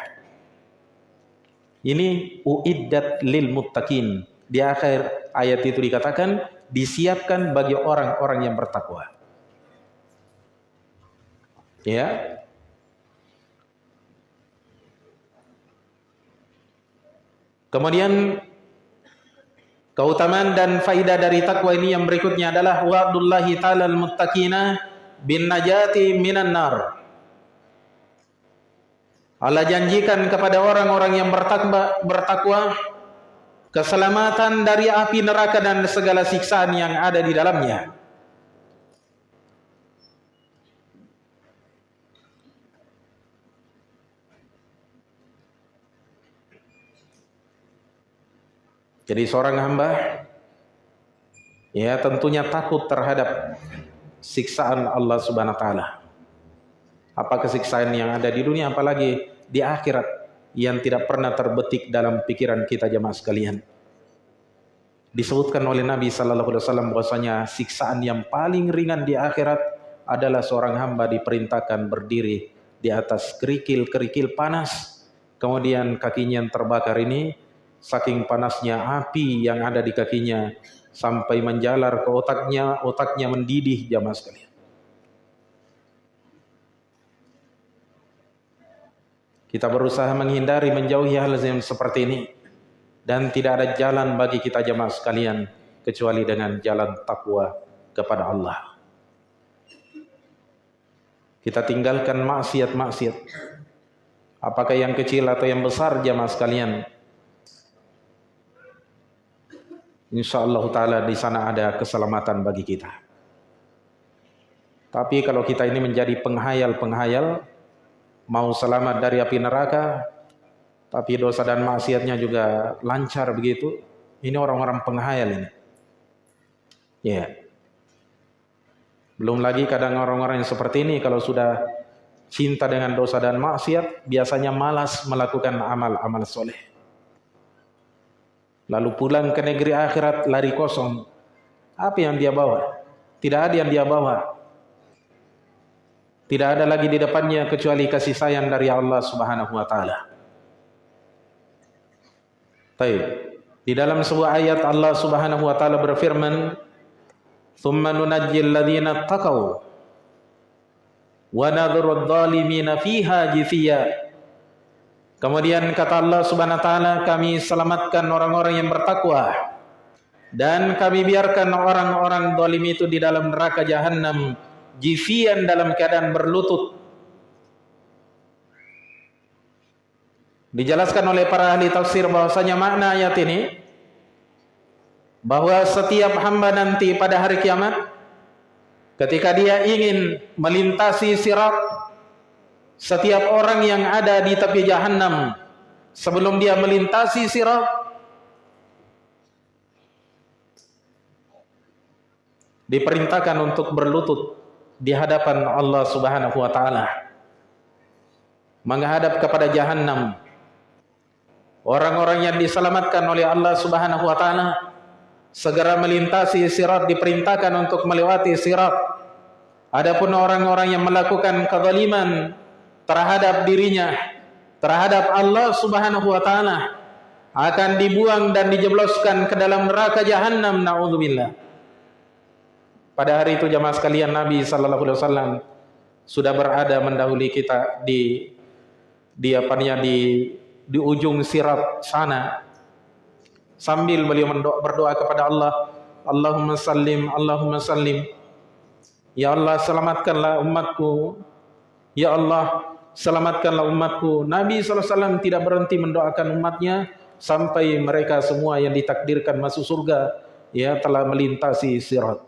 Ini uiddat lil muttaqin. Di akhir ayat itu dikatakan disiapkan bagi orang-orang yang bertakwa. Ya. Kemudian keutamaan dan faidah dari takwa ini yang berikutnya adalah wa'dullahi ta'ala al-muttaqina bin najati minan nar. Allah janjikan kepada orang-orang yang bertakwa, bertakwa keselamatan dari api neraka dan segala siksaan yang ada di dalamnya. Jadi seorang hamba ya tentunya takut terhadap siksaan Allah Subhanahu wa taala. Apa kesiksaan yang ada di dunia apalagi di akhirat yang tidak pernah terbetik dalam pikiran kita jemaah sekalian. Disebutkan oleh Nabi sallallahu alaihi wasallam bahwasanya siksaan yang paling ringan di akhirat adalah seorang hamba diperintahkan berdiri di atas kerikil-kerikil panas kemudian kakinya yang terbakar ini saking panasnya api yang ada di kakinya sampai menjalar ke otaknya, otaknya mendidih jamaah sekalian. Kita berusaha menghindari menjauhi hal yang seperti ini dan tidak ada jalan bagi kita jamaah sekalian kecuali dengan jalan takwa kepada Allah. Kita tinggalkan maksiat-maksiat. Apakah yang kecil atau yang besar jamaah sekalian? Insyaallah taala di sana ada keselamatan bagi kita. Tapi kalau kita ini menjadi penghayal-penghayal mau selamat dari api neraka tapi dosa dan maksiatnya juga lancar begitu, ini orang-orang penghayal ini. Ya. Yeah. Belum lagi kadang orang-orang yang seperti ini kalau sudah cinta dengan dosa dan maksiat biasanya malas melakukan amal-amal soleh lalu pulang ke negeri akhirat lari kosong. Apa yang dia bawa? Tidak ada yang dia bawa. Tidak ada lagi di depannya kecuali kasih sayang dari Allah Subhanahu wa taala. Baik. Di dalam sebuah ayat Allah Subhanahu wa taala berfirman, "Tsumma nunajjil ladzina taqaw wa nadhuru adh-dhalimina fiha jithiya." Kemudian kata Allah Subhanahu wa taala, kami selamatkan orang-orang yang bertakwa dan kami biarkan orang-orang zalim itu di dalam neraka jahanam jifian dalam keadaan berlutut. Dijelaskan oleh para ahli tafsir bahwasanya makna ayat ini bahwa setiap hamba nanti pada hari kiamat ketika dia ingin melintasi sirat setiap orang yang ada di tepi jahannam sebelum dia melintasi sirat diperintahkan untuk berlutut di hadapan Allah Subhanahu wa taala menghadap kepada jahannam. Orang-orang yang diselamatkan oleh Allah Subhanahu wa taala segera melintasi sirat diperintahkan untuk melewati sirat adapun orang-orang yang melakukan kezaliman terhadap dirinya terhadap Allah Subhanahu wa taala akan dibuang dan dijebloskan ke dalam neraka jahanam naudzubillah. Pada hari itu jemaah sekalian Nabi sallallahu alaihi wasallam sudah berada mendahului kita di di apa di di ujung sirat sana. Sambil beliau berdoa kepada Allah Allahumma sallim Allahumma sallim. Ya Allah selamatkanlah umatku. Ya Allah selamatkanlah umatku. Nabi SAW tidak berhenti mendoakan umatnya sampai mereka semua yang ditakdirkan masuk surga ya telah melintasi sirat.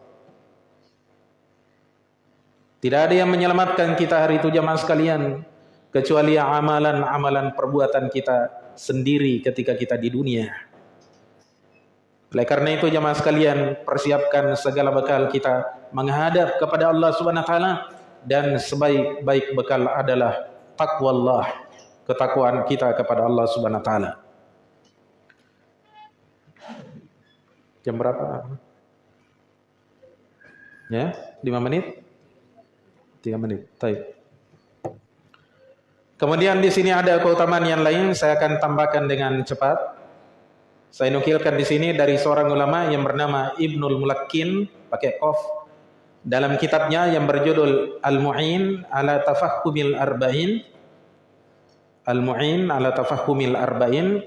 Tidak ada yang menyelamatkan kita hari itu jamaah sekalian kecuali amalan-amalan perbuatan kita sendiri ketika kita di dunia. Oleh karena itu jamaah sekalian persiapkan segala bekal kita menghadap kepada Allah Subhanahu wa taala dan sebaik-baik bekal adalah takwa Allah, ketakwaan kita kepada Allah Subhanahu taala. Jam berapa? Ya, 5 menit. 3 menit. Baik. Kemudian di sini ada keutamaan yang lain, saya akan tambahkan dengan cepat. Saya nukilkan di sini dari seorang ulama yang bernama Ibnul Mulakkin, pakai qaf dalam kitabnya yang berjudul Al-Mu'in ala Tafahumil Arba'in Al-Mu'in ala Tafahumil Arba'in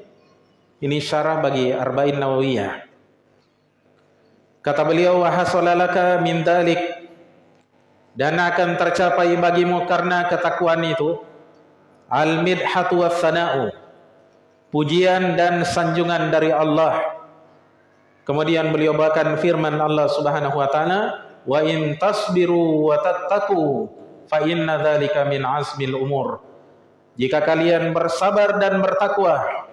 Ini syarah bagi Arba'in Nawawiyah. Kata beliau, Wahasolalaka min dalik. Dan akan tercapai bagimu karena ketakuan itu. Al-midhatu wa thana'u. Pujian dan sanjungan dari Allah. Kemudian beliau bahkan firman Allah subhanahu wa ta'ala. Wa in tasbiru wa tattaku fa inna dhalika min azmil umur. Jika kalian bersabar dan bertakwa,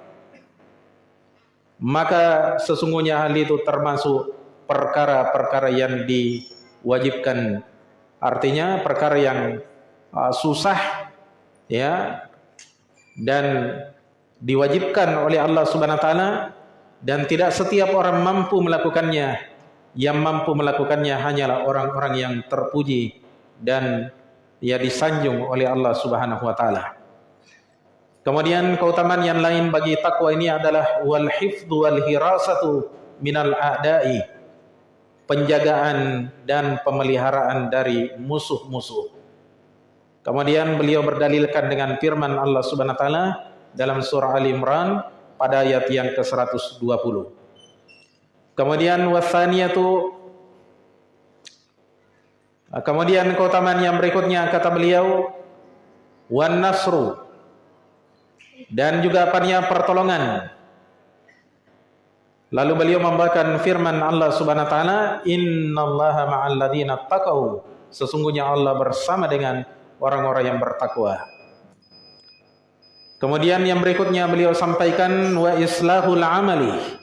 maka sesungguhnya hal itu termasuk perkara-perkara yang diwajibkan artinya perkara yang uh, susah ya dan diwajibkan oleh Allah Subhanahu wa taala dan tidak setiap orang mampu melakukannya yang mampu melakukannya hanyalah orang-orang yang terpuji dan ya disanjung oleh Allah Subhanahu wa taala Kemudian keutamaan yang lain bagi takwa ini adalah wal hifdhu wal hirasatu minal a'da'i. Penjagaan dan pemeliharaan dari musuh-musuh. Kemudian beliau berdalilkan dengan firman Allah Subhanahu wa taala dalam surah Al Imran pada ayat yang ke-120. Kemudian wasaniyatu Kemudian keutamaan yang berikutnya kata beliau wan nasru dan juga apanya pertolongan. Lalu beliau membacakan firman Allah Subhanahu wa taala, "Innallaha ma'al ladzina taqau." Sesungguhnya Allah bersama dengan orang-orang yang bertakwa. Kemudian yang berikutnya beliau sampaikan wa islahul amali.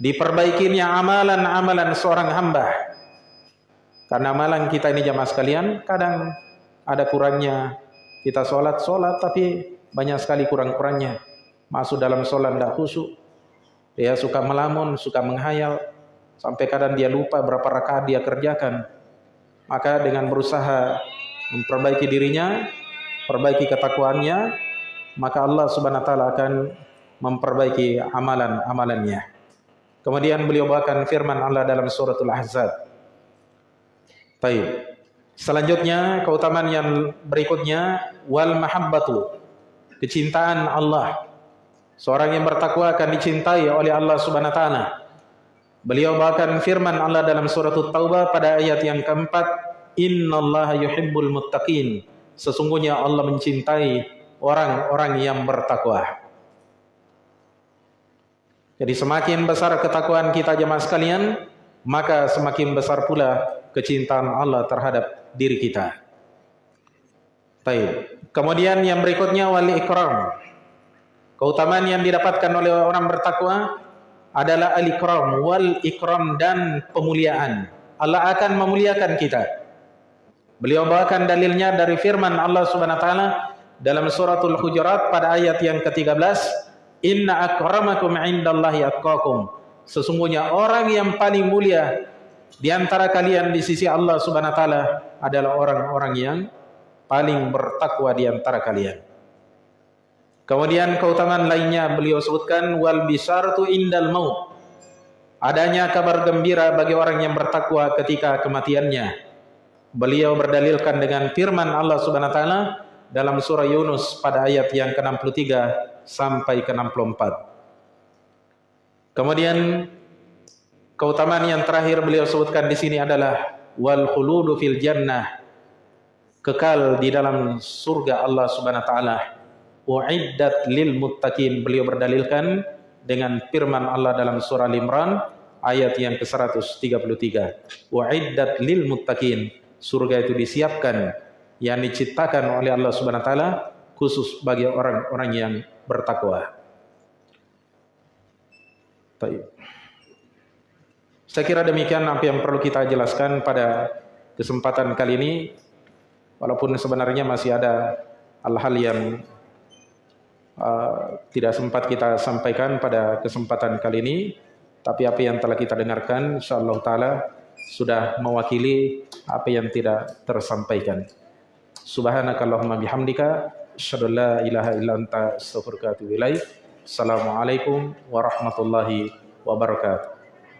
Diperbaikinya amalan-amalan seorang hamba. Karena amalan kita ini jamaah sekalian kadang ada kurangnya kita solat tapi banyak sekali kurang-kurangnya. Masuk dalam solat tidak khusyuk. Dia suka melamun, suka menghayal. Sampai kadang dia lupa berapa rakaat dia kerjakan. Maka dengan berusaha memperbaiki dirinya, perbaiki ketakwaannya, maka Allah subhanahu wa ta'ala akan memperbaiki amalan-amalannya. Kemudian beliau bawakan firman Allah dalam suratul Ahzab. Baik. Selanjutnya keutamaan yang berikutnya wal mahabbatu kecintaan Allah. Seorang yang bertakwa akan dicintai oleh Allah Subhanahu wa taala. Beliau bahkan firman Allah dalam surah At-Taubah pada ayat yang keempat, "Innallaha yuhibbul muttaqin." Sesungguhnya Allah mencintai orang-orang yang bertakwa. Jadi semakin besar ketakwaan kita jemaah sekalian, maka semakin besar pula kecintaan Allah terhadap diri kita. Baik. Kemudian yang berikutnya wali ikram. Keutamaan yang didapatkan oleh orang bertakwa adalah al ikram wal ikram dan pemuliaan. Allah akan memuliakan kita. Beliau bawakan dalilnya dari firman Allah Subhanahu wa taala dalam suratul Hujurat pada ayat yang ke-13, "Inna akramakum 'indallahi atqakum." Sesungguhnya orang yang paling mulia di antara kalian di sisi Allah Subhanahu wa taala adalah orang-orang yang paling bertakwa di antara kalian. Kemudian keutamaan lainnya beliau sebutkan wal bisartu indal maut. Adanya kabar gembira bagi orang yang bertakwa ketika kematiannya. Beliau berdalilkan dengan firman Allah Subhanahu wa taala dalam surah Yunus pada ayat yang ke-63 sampai ke-64. Kemudian keutamaan yang terakhir beliau sebutkan di sini adalah wal khuludu fil jannah kekal di dalam surga Allah Subhanahu taala. Uiddat lil muttaqin. Beliau berdalilkan dengan firman Allah dalam surah Al-Imran ayat yang ke-133. Uiddat lil muttaqin. Surga itu disiapkan yang diciptakan oleh Allah Subhanahu taala khusus bagi orang-orang yang bertakwa. Baik. Saya kira demikian apa yang perlu kita jelaskan pada kesempatan kali ini walaupun sebenarnya masih ada hal-hal yang uh, tidak sempat kita sampaikan pada kesempatan kali ini tapi apa yang telah kita dengarkan insyaallah taala sudah mewakili apa yang tidak tersampaikan subhanakallahumma bihamdika asyhadu la ilaha illa anta ilaik. Assalamualaikum warahmatullahi wabarakatuh